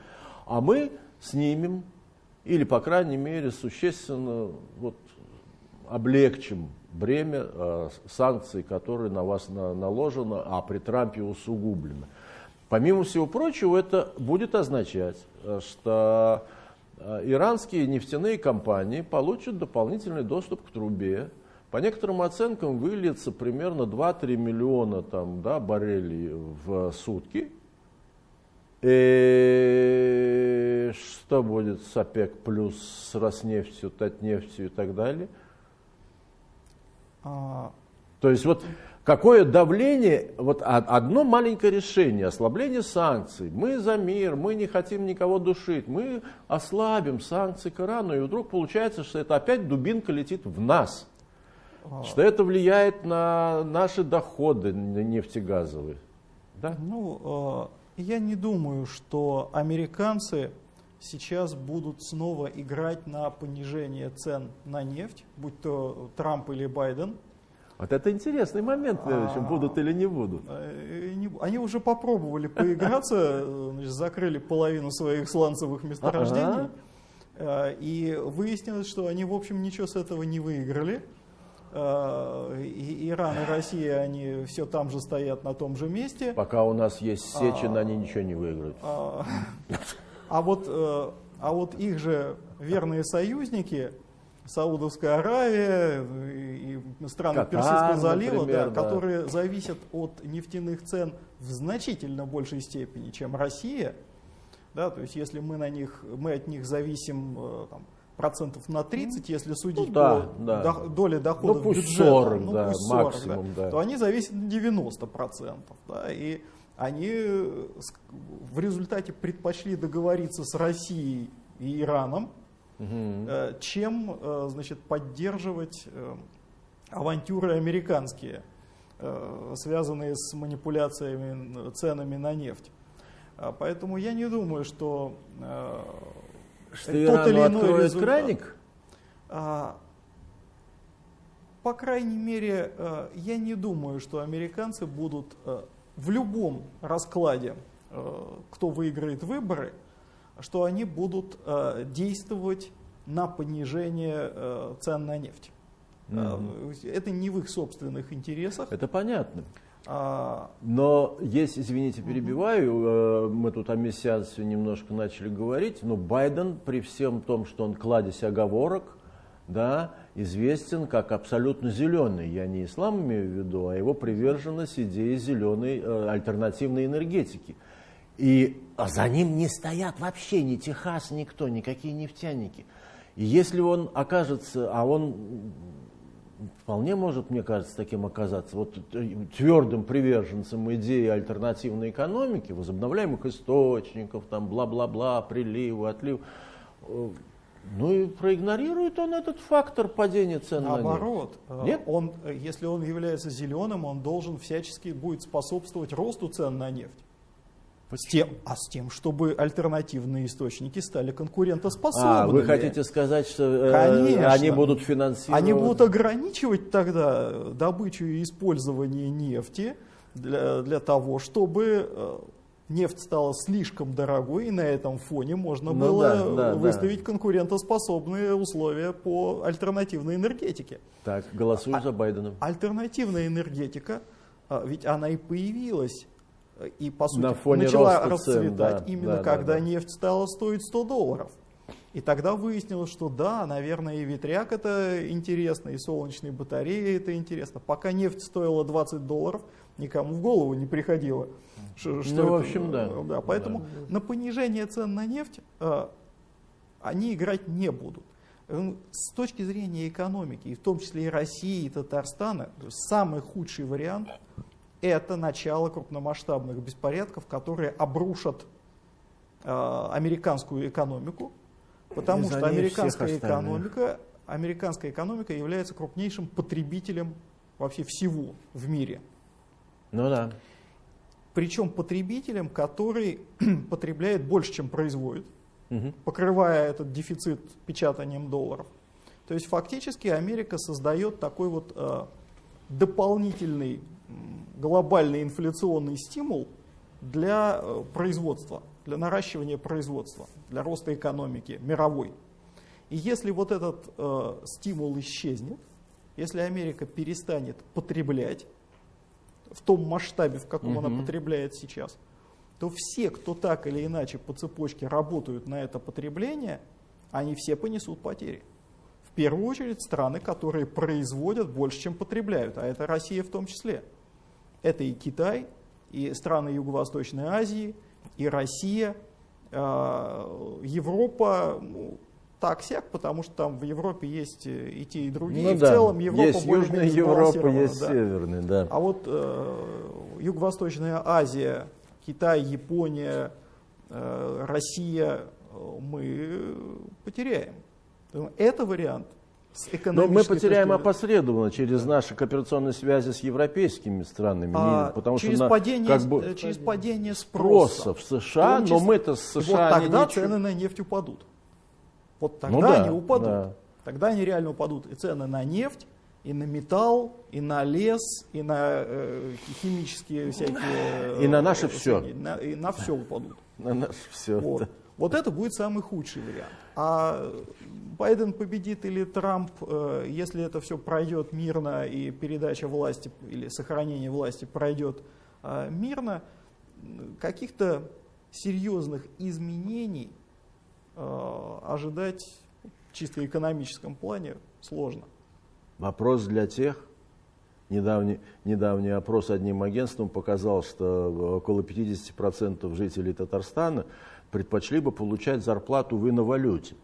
а мы снимем или, по крайней мере, существенно вот, облегчим бремя э, санкций, которые на вас на, наложено, а при Трампе усугублено. Помимо всего прочего, это будет означать, э, что э, иранские нефтяные компании получат дополнительный доступ к трубе. По некоторым оценкам выльется примерно 2-3 миллиона там, да, баррелей в сутки. И что будет с ОПЕК плюс, с Роснефтью, Татнефтью и так далее? А... То есть вот Какое давление, вот одно маленькое решение, ослабление санкций. Мы за мир, мы не хотим никого душить, мы ослабим санкции к Ирану, и вдруг получается, что это опять дубинка летит в нас. Что это влияет на наши доходы нефтегазовые. Да? Ну, э, я не думаю, что американцы сейчас будут снова играть на понижение цен на нефть, будь то Трамп или Байден. Вот это интересный момент, а, будут или не будут. Э, они уже попробовали поиграться, значит, закрыли половину своих сланцевых месторождений. Ага. И выяснилось, что они, в общем, ничего с этого не выиграли. Э, и Иран и Россия, они все там же стоят на том же месте. Пока у нас есть Сечин, а, они ничего не выиграют. А, а, вот, э, а вот их же верные союзники, Саудовская Аравия и страны Катар, Персидского залива, например, да, да. которые зависят от нефтяных цен в значительно большей степени, чем Россия. Да, то есть если мы, на них, мы от них зависим э, там, процентов на 30, если судить ну, да, по да. До, доле доходов ну, бюджета, 40, ну, да, 40, максимум, да, да. то они зависят на 90 процентов. Да, и они в результате предпочли договориться с Россией и Ираном, угу. чем э, значит, поддерживать э, авантюры американские, связанные с манипуляциями ценами на нефть. А, поэтому я не думаю, что, что тот или иной результат, краник? А, по крайней мере, я не думаю, что американцы будут в любом раскладе, кто выиграет выборы, что они будут э, действовать на понижение э, цен на нефть. Mm-hmm. Это не в их собственных интересах. Это понятно. А... Но есть, извините, перебиваю, мы тут о мессианстве немножко начали говорить, но Байден при всем том, что он кладезь оговорок, да, известен как абсолютно зеленый. Я не ислам имею в виду, а его приверженность идеи зеленой э, альтернативной энергетики. И за ним не стоят вообще ни Техас, никто, никакие нефтяники. И если он окажется, а он вполне может, мне кажется, таким оказаться, вот твердым приверженцем идеи альтернативной экономики, возобновляемых источников, там бла-бла-бла, приливы, отлив, э, ну и проигнорирует он этот фактор падения цен Наоборот, на нефть. Нет? Он, если он является зеленым, он должен всячески будет способствовать росту цен на нефть. С тем, а с тем, чтобы альтернативные источники стали конкурентоспособными. А, вы хотите сказать, что э, они будут финансировать? Они будут ограничивать тогда добычу и использование нефти для, для того, чтобы э, нефть стала слишком дорогой, и на этом фоне можно ну, было да, да, выставить да. конкурентоспособные условия по альтернативной энергетике. Так, голосую а, за Байдена. Альтернативная энергетика, а, ведь она и появилась, и по сути на фоне начала расцветать цен, да, именно да, когда да, да. нефть стала стоить 100 долларов. И тогда выяснилось, что да, наверное, и ветряк это интересно, и солнечные батареи это интересно. Пока нефть стоила 20 долларов, никому в голову не приходило. Что, ну, это, в общем, да. да поэтому да. на понижение цен на нефть э, они играть не будут. С точки зрения экономики, и в том числе и России, и Татарстана, самый худший вариант – это начало крупномасштабных беспорядков, которые обрушат э, американскую экономику, потому что американская экономика, американская экономика является крупнейшим потребителем вообще всего в мире. Ну да. Причем потребителем, который потребляет больше, чем производит, угу. покрывая этот дефицит печатанием долларов. То есть фактически Америка создает такой вот э, дополнительный глобальный инфляционный стимул для э, производства, для наращивания производства, для роста экономики мировой. И если вот этот э, стимул исчезнет, если Америка перестанет потреблять, в том масштабе, в каком угу. она потребляет сейчас, то все, кто так или иначе по цепочке работают на это потребление, они все понесут потери. В первую очередь страны, которые производят больше, чем потребляют, а это Россия в том числе. Это и Китай, и страны Юго-Восточной Азии, и Россия, а, Европа, ну, так-сяк, потому что там в Европе есть э, и те, и другие. Ну, и в да. целом Европа есть Южная Европа, есть да. Северная, да. А вот э, Юго-Восточная Азия, Китай, Япония, э, Россия э, мы потеряем. Это вариант. Но мы потеряем опосредованно через наши кооперационные связи с европейскими странами. А, потому через, что падение, как бы, э, через падение спроса, спроса в США, но мы-то с США вот тогда не цены на нефть упадут. Вот тогда ну, да, они упадут. Да. Тогда они реально упадут. И цены на нефть, и на металл, и на лес, и на э, химические всякие... И на наше э, все. На, и на все упадут. На наше все, вот. Да. Вот это будет самый худший вариант. А Байден победит или Трамп, э, если это все пройдет мирно и передача власти или сохранение власти пройдет э, мирно, каких-то серьезных изменений Э, ожидать чисто экономическом плане сложно. Вопрос для тех, недавний, недавний опрос одним агентством показал, что около 50% жителей Татарстана предпочли бы получать зарплату в иновалюте.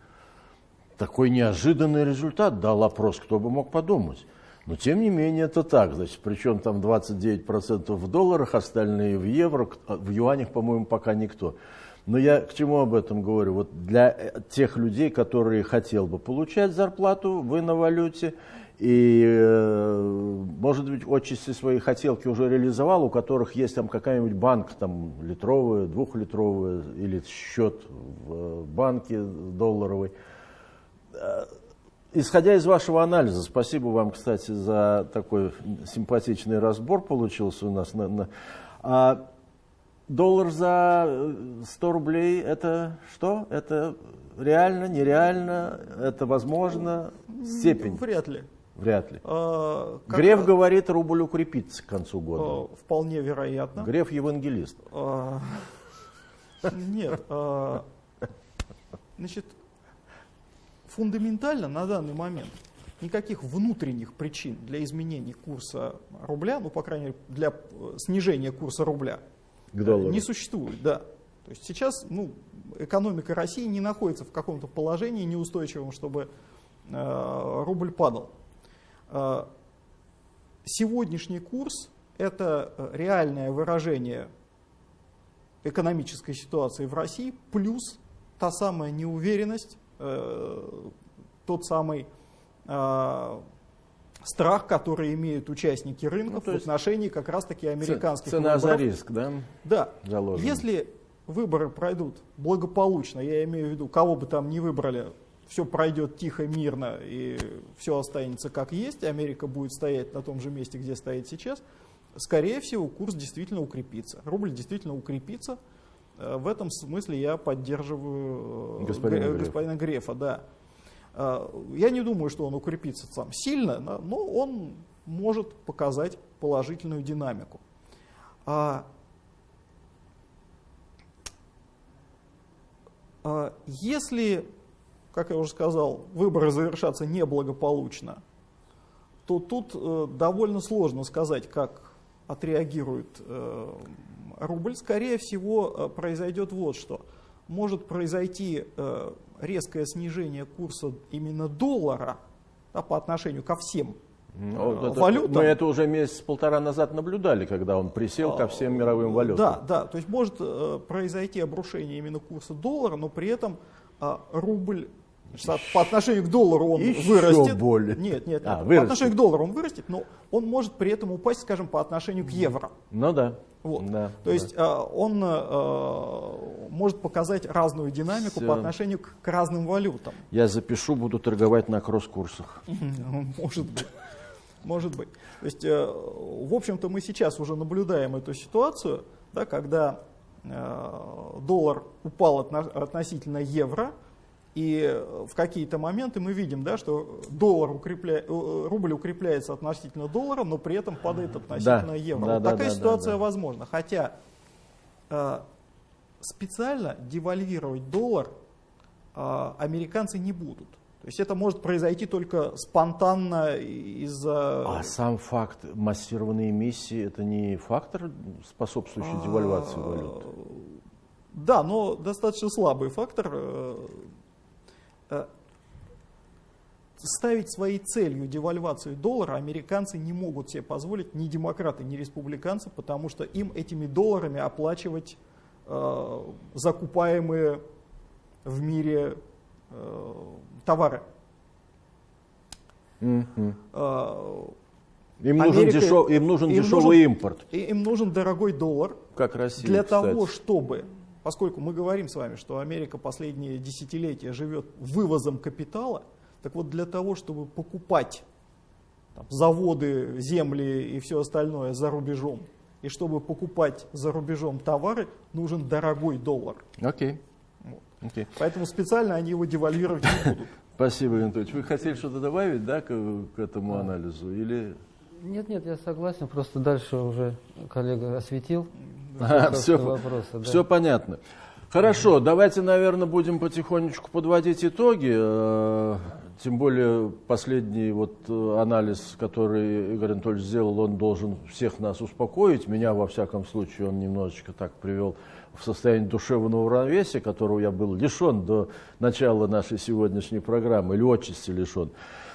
Такой неожиданный результат дал опрос, кто бы мог подумать. Но тем не менее это так, значит, причем там 29% в долларах, остальные в евро, в юанях, по-моему, пока никто. Но я к чему об этом говорю? Вот для э, тех людей, которые хотел бы получать зарплату в иновалюте, и, э, может быть, отчасти свои хотелки уже реализовал, у которых есть там какая-нибудь банк, там, литровая, двухлитровая, или счет в э, банке долларовый. Исходя из вашего анализа, спасибо вам, кстати, за такой симпатичный разбор получился у нас. На, на, а доллар за 100 э, рублей, это что? Это реально, нереально, это возможно? Степень? Вряд ли. Вряд ли. А, Греф как... говорит, рубль укрепится к концу года. А, вполне вероятно. Греф евангелист. А, нет. А, значит, фундаментально на данный момент никаких внутренних причин для изменения курса рубля, ну, по крайней мере, для э, снижения курса рубля – к доллару. Не существует, да. То есть сейчас ну, экономика России не находится в каком-то положении неустойчивом, чтобы э, рубль падал. Э, сегодняшний курс – это реальное выражение экономической ситуации в России, плюс та самая неуверенность, э, тот самый э, страх, который имеют участники рынков ну, в отношении как раз-таки американских цена выборов. за риск, да? Да. Заложен. Если выборы пройдут благополучно, я имею в виду, кого бы там ни выбрали, все пройдет тихо, мирно и все останется как есть, Америка будет стоять на том же месте, где стоит сейчас, скорее всего, курс действительно укрепится. Рубль действительно укрепится, в этом смысле я поддерживаю господина, господина Грефа. Да. Я не думаю, что он укрепится сам сильно, но он может показать положительную динамику. Если, как я уже сказал, выборы завершатся неблагополучно, то тут э, довольно сложно сказать, как отреагирует э, рубль. Скорее всего, э, произойдет вот что. Может произойти резкое снижение курса именно доллара да, по отношению ко всем ну, это, валютам. Мы это уже месяц-полтора назад наблюдали, когда он присел ко всем мировым валютам. Да, да, то есть может произойти обрушение именно курса доллара, но при этом рубль по отношению к доллару он Еще вырастет. более. Нет, нет, а, нет. по отношению к доллару он вырастет, но он может при этом упасть, скажем, по отношению к евро. Ну да. Вот. да То да. есть э, он э, может показать разную динамику Все. по отношению к, к разным валютам. Я запишу, буду торговать на кросс-курсах. Может быть. Может быть. То есть, э, в общем-то, мы сейчас уже наблюдаем эту ситуацию, да, когда доллар упал относительно евро, и в какие-то моменты мы видим, да, что доллар укрепля... Э, рубль укрепляется относительно доллара, но при этом падает относительно да, евро. Да, вот да, такая да, ситуация да, да. возможна. Хотя э, специально девальвировать доллар э, американцы не будут. То есть это может произойти только спонтанно из-за... А сам факт массированной эмиссии, это не фактор, способствующий девальвации валют? Да, но достаточно слабый фактор. Э, Э, ставить своей целью девальвацию доллара американцы не могут себе позволить, ни демократы, ни республиканцы, потому что им этими долларами оплачивать закупаемые в мире э, товары. Mm-hmm. Э, им, Америка, нужен дешев, им нужен им дешевый нужен, импорт. Им нужен дорогой доллар. Как Россия, Для кстати. того, чтобы поскольку мы говорим с вами, что Америка последние десятилетия живет вывозом капитала, так вот для того, чтобы покупать там, заводы, земли и все остальное за рубежом, и чтобы покупать за рубежом товары, нужен дорогой доллар. Окей. Okay. Вот. Okay. Поэтому специально они его девальвировать не будут. Спасибо, Анатольевич. Вы хотели что-то добавить да, к, к этому анализу? Или... Нет, нет, я согласен, просто дальше уже коллега осветил все, вопросы, да. все понятно. Хорошо, давайте, наверное, будем потихонечку подводить итоги. Э, тем более последний вот э, анализ, который Игорь Анатольевич сделал, он должен всех нас успокоить. Меня, во всяком случае, он немножечко так привел в состояние душевного равновесия, которого я был лишен до начала нашей сегодняшней программы, или отчасти лишен.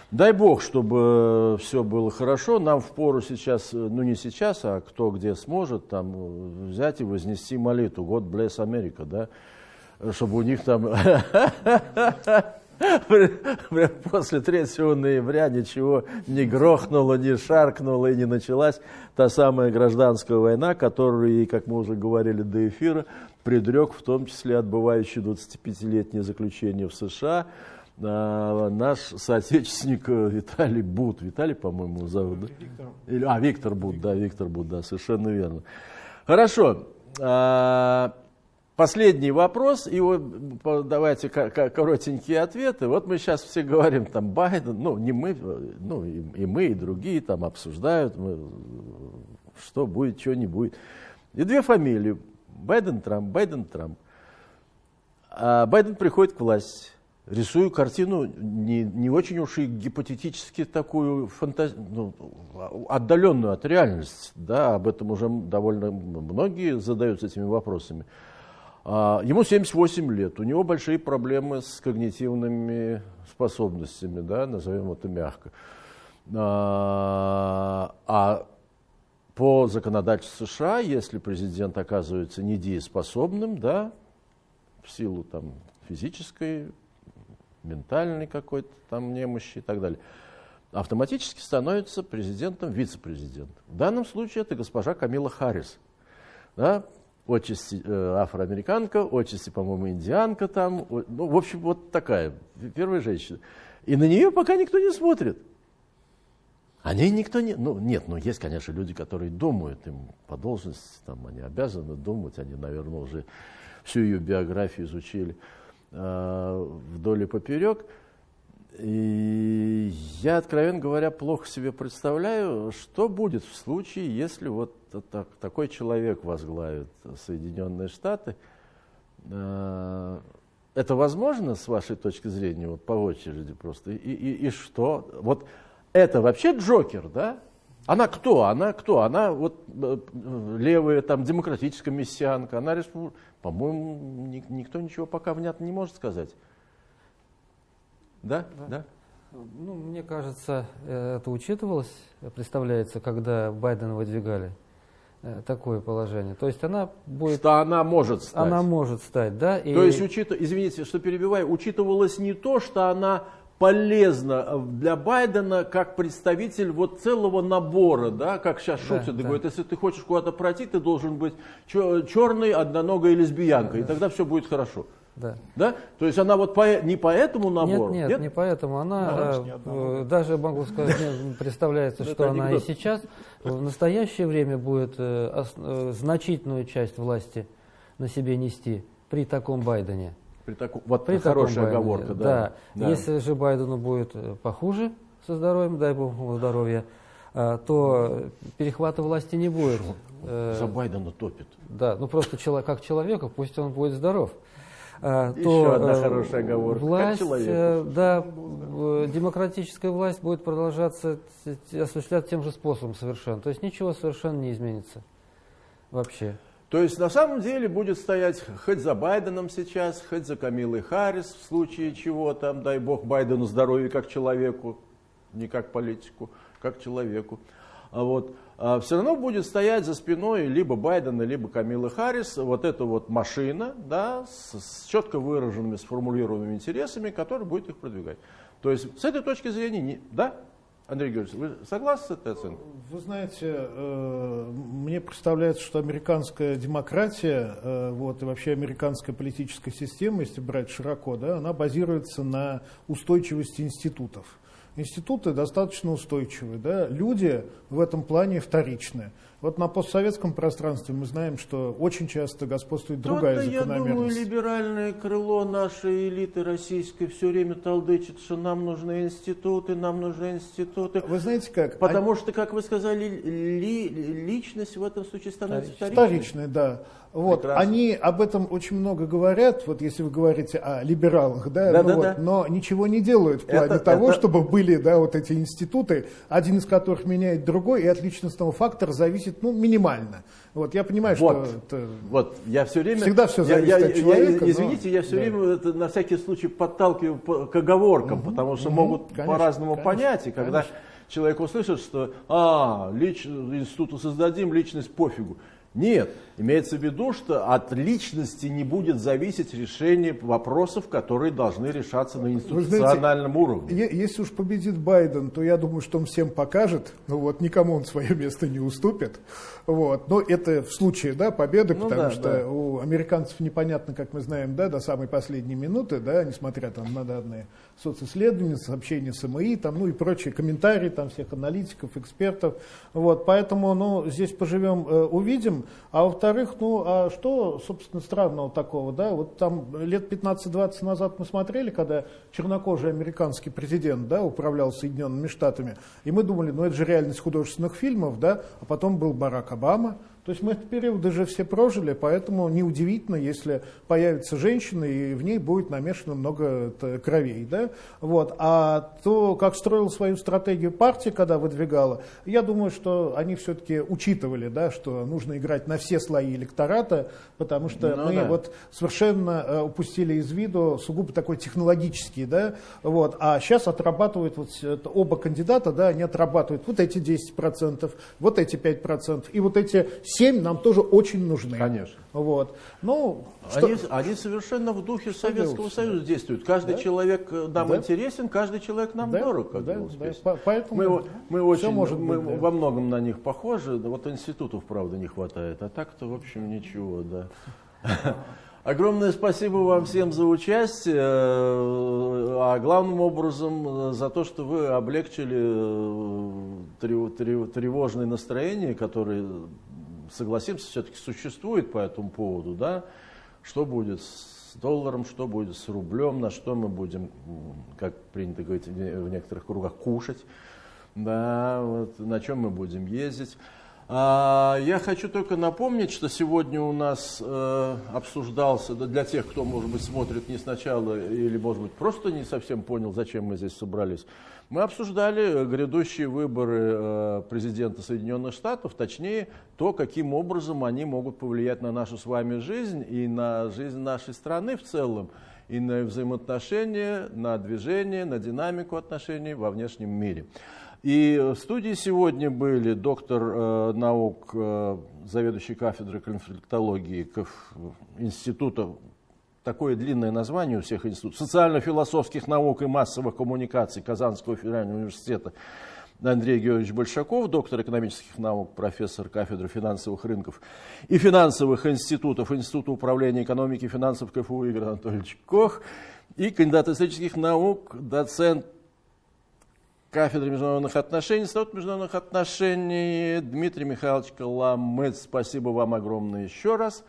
Дай бог, чтобы все было хорошо. Нам в пору сейчас, ну не сейчас, а кто где сможет, там взять и вознести молитву. God bless America, да? Чтобы у них там после 3 ноября ничего не грохнуло, не шаркнуло и не началась та самая гражданская война, которую, как мы уже говорили до эфира, предрек в том числе отбывающий 25-летнее заключение в США, а, наш соотечественник э, Виталий Бут. Виталий, по-моему, зовут, да? Виктор. А, Виктор Бут, да, Виктор Бут, да, совершенно верно. Хорошо. Последний вопрос, и вот давайте коротенькие ответы. Вот мы сейчас все говорим, там, Байден, ну, не мы, ну, и, и мы, и другие там обсуждают, мы, что будет, что не будет. И две фамилии, Байден, Трамп, Байден, Трамп. А Байден приходит к власти рисую картину не, не очень уж и гипотетически такую фантаз... ну, отдаленную от реальности. Да, об этом уже довольно многие задаются этими вопросами. А, ему 78 лет, у него большие проблемы с когнитивными способностями, да, назовем это мягко. А, а по законодательству США, если президент оказывается недееспособным, да, в силу там, физической ментальной какой-то там немощи и так далее, автоматически становится президентом вице-президент. В данном случае это госпожа Камила Харрис. Да? Отчасти э, афроамериканка, отчасти, по-моему, индианка там. Ну, в общем, вот такая, первая женщина. И на нее пока никто не смотрит. О ней никто не... Ну, нет, ну, есть, конечно, люди, которые думают, им по должности, там, они обязаны думать, они, наверное, уже всю ее биографию изучили э, вдоль и поперек. И я, откровенно говоря, плохо себе представляю, что будет в случае, если вот так, такой человек возглавит Соединенные Штаты. Э, это возможно с вашей точки зрения, вот по очереди просто? И, и, и что? Вот это вообще Джокер, да? Она кто? Она кто? Она вот э, левая, там, демократическая мессианка, она республика. По-моему, никто ничего пока внятно не может сказать. Да? Да. да? Ну, мне кажется, э, это учитывалось, представляется, когда Байдена выдвигали такое положение. То есть она будет... Что она может стать. Она может стать, да. И... То есть, учит... извините, что перебиваю, учитывалось не то, что она полезна э, для Байдена как представитель вот целого набора, да, как сейчас да, шутят, да. говорят, если ты хочешь куда-то пройти, ты должен быть черный, одноногой лесбиянкой, да, и тогда все будет хорошо. Да. да? То есть она вот по, не по этому набору? Нет, нет, нет? не поэтому. Она да, э, даже, могу сказать, представляется, что она и сейчас в настоящее время будет э, э, значительную часть власти на себе нести при таком Байдене. При таком, вот при хорошая таком оговорка, да. да. да. Если же Байдену будет похуже со здоровьем, дай бог ему здоровья, то перехвата власти не будет. За Байдена топит. Да, ну просто как человека, пусть он будет здоров. А, Еще то одна э, хорошая оговорка. Власть, э, да, демократическая власть будет продолжаться осуществлять тем же способом совершенно. То есть ничего совершенно не изменится вообще. То есть на самом деле будет стоять хоть за Байденом сейчас, хоть за Камилой Харрис в случае чего там, дай бог Байдену здоровья как человеку, не как политику, как человеку. А вот. А, все равно будет стоять за спиной либо Байдена, либо Камилы Харрис вот эта вот машина да, с, с четко выраженными, сформулированными интересами, которая будет их продвигать. То есть с этой точки зрения, не, да, Андрей Георгиевич, вы согласны с этой оценкой? Вы знаете, э, мне представляется, что американская демократия, э, вот, и вообще американская политическая система, если брать широко, да, она базируется на устойчивости институтов институты достаточно устойчивые, да? люди в этом плане вторичные. Вот на постсоветском пространстве мы знаем, что очень часто господствует другая То-то, закономерность. Я думаю, либеральное крыло нашей элиты российской все время толдычит, что нам нужны институты, нам нужны институты. Вы знаете как? Потому а... что, как вы сказали, ли, личность в этом случае становится вторичной. Вторичной, да. Вот, они об этом очень много говорят, вот если вы говорите о либералах, да, да, ну да, вот, да. но ничего не делают в плане это, того, это... чтобы были да, вот эти институты, один из которых меняет другой, и от личностного фактора зависит ну, минимально. Вот, я понимаю, вот, что это вот, я все время, всегда все зависит я, от человека. Я, извините, но, я все да. время это, на всякий случай подталкиваю к оговоркам, угу, потому что угу, могут по-разному понять, и когда конечно. человек услышит, что а, лич, институту создадим, личность пофигу. Нет, имеется в виду, что от личности не будет зависеть решение вопросов, которые должны решаться на институциональном знаете, уровне. Если уж победит Байден, то я думаю, что он всем покажет, ну вот никому он свое место не уступит. Вот. Но это в случае да, победы, ну, потому да, что да. у американцев непонятно, как мы знаем, да, до самой последней минуты, да, несмотря там, на данные социсследования, сообщения СМИ, там, ну и прочие комментарии там, всех аналитиков, экспертов. Вот. Поэтому ну, здесь поживем, э, увидим. А во-вторых, ну, а что, собственно, странного такого, да? Вот там лет 15-20 назад мы смотрели, когда чернокожий американский президент, да, управлял Соединенными Штатами, и мы думали, ну, это же реальность художественных фильмов, да, а потом был Барак Обама, то есть мы этот период уже все прожили, поэтому неудивительно, если появится женщина и в ней будет намешано много кровей. Да? Вот. А то, как строила свою стратегию партия, когда выдвигала, я думаю, что они все-таки учитывали, да, что нужно играть на все слои электората, потому что ну, мы да. вот совершенно э, упустили из виду сугубо такой технологический, да, вот, а сейчас отрабатывают вот оба кандидата, да, они отрабатывают вот эти 10%, вот эти 5% и вот эти 7 нам тоже очень нужны. Конечно. Вот. Ну, они, что, они совершенно в духе Советского делать? Союза действуют. Каждый да? человек э, нам да? интересен, каждый человек нам да? дорог. Как да? Да. Поэтому мы, мы, очень, может мы быть, да. во многом на них похожи. Вот институтов, правда, не хватает. А так-то, в общем, ничего, да. Огромное спасибо вам всем за участие, э, а главным образом э, за то, что вы облегчили тревожное настроение, которое согласимся, все-таки существует по этому поводу, да, что будет с долларом, что будет с рублем, на что мы будем, как принято говорить в некоторых кругах, кушать, да, вот, на чем мы будем ездить. А, я хочу только напомнить, что сегодня у нас э, обсуждался, для тех, кто, может быть, смотрит не сначала или, может быть, просто не совсем понял, зачем мы здесь собрались, мы обсуждали грядущие выборы э, президента Соединенных Штатов, точнее, то, каким образом они могут повлиять на нашу с вами жизнь и на жизнь нашей страны в целом, и на взаимоотношения, на движение, на динамику отношений во внешнем мире. И в студии сегодня были доктор э, наук, э, заведующий кафедрой конфликтологии Института, такое длинное название у всех институтов, социально-философских наук и массовых коммуникаций Казанского федерального университета Андрей Георгиевич Большаков, доктор экономических наук, профессор кафедры финансовых рынков и финансовых институтов Института управления экономики и финансов КФУ Игорь Анатольевич Кох и кандидат исторических наук, доцент кафедры международных отношений, Институт международных отношений Дмитрий Михайлович Коломыц. Спасибо вам огромное еще раз.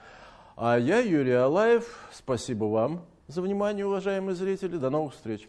А я, Юрий Алаев, спасибо вам за внимание, уважаемые зрители. До новых встреч.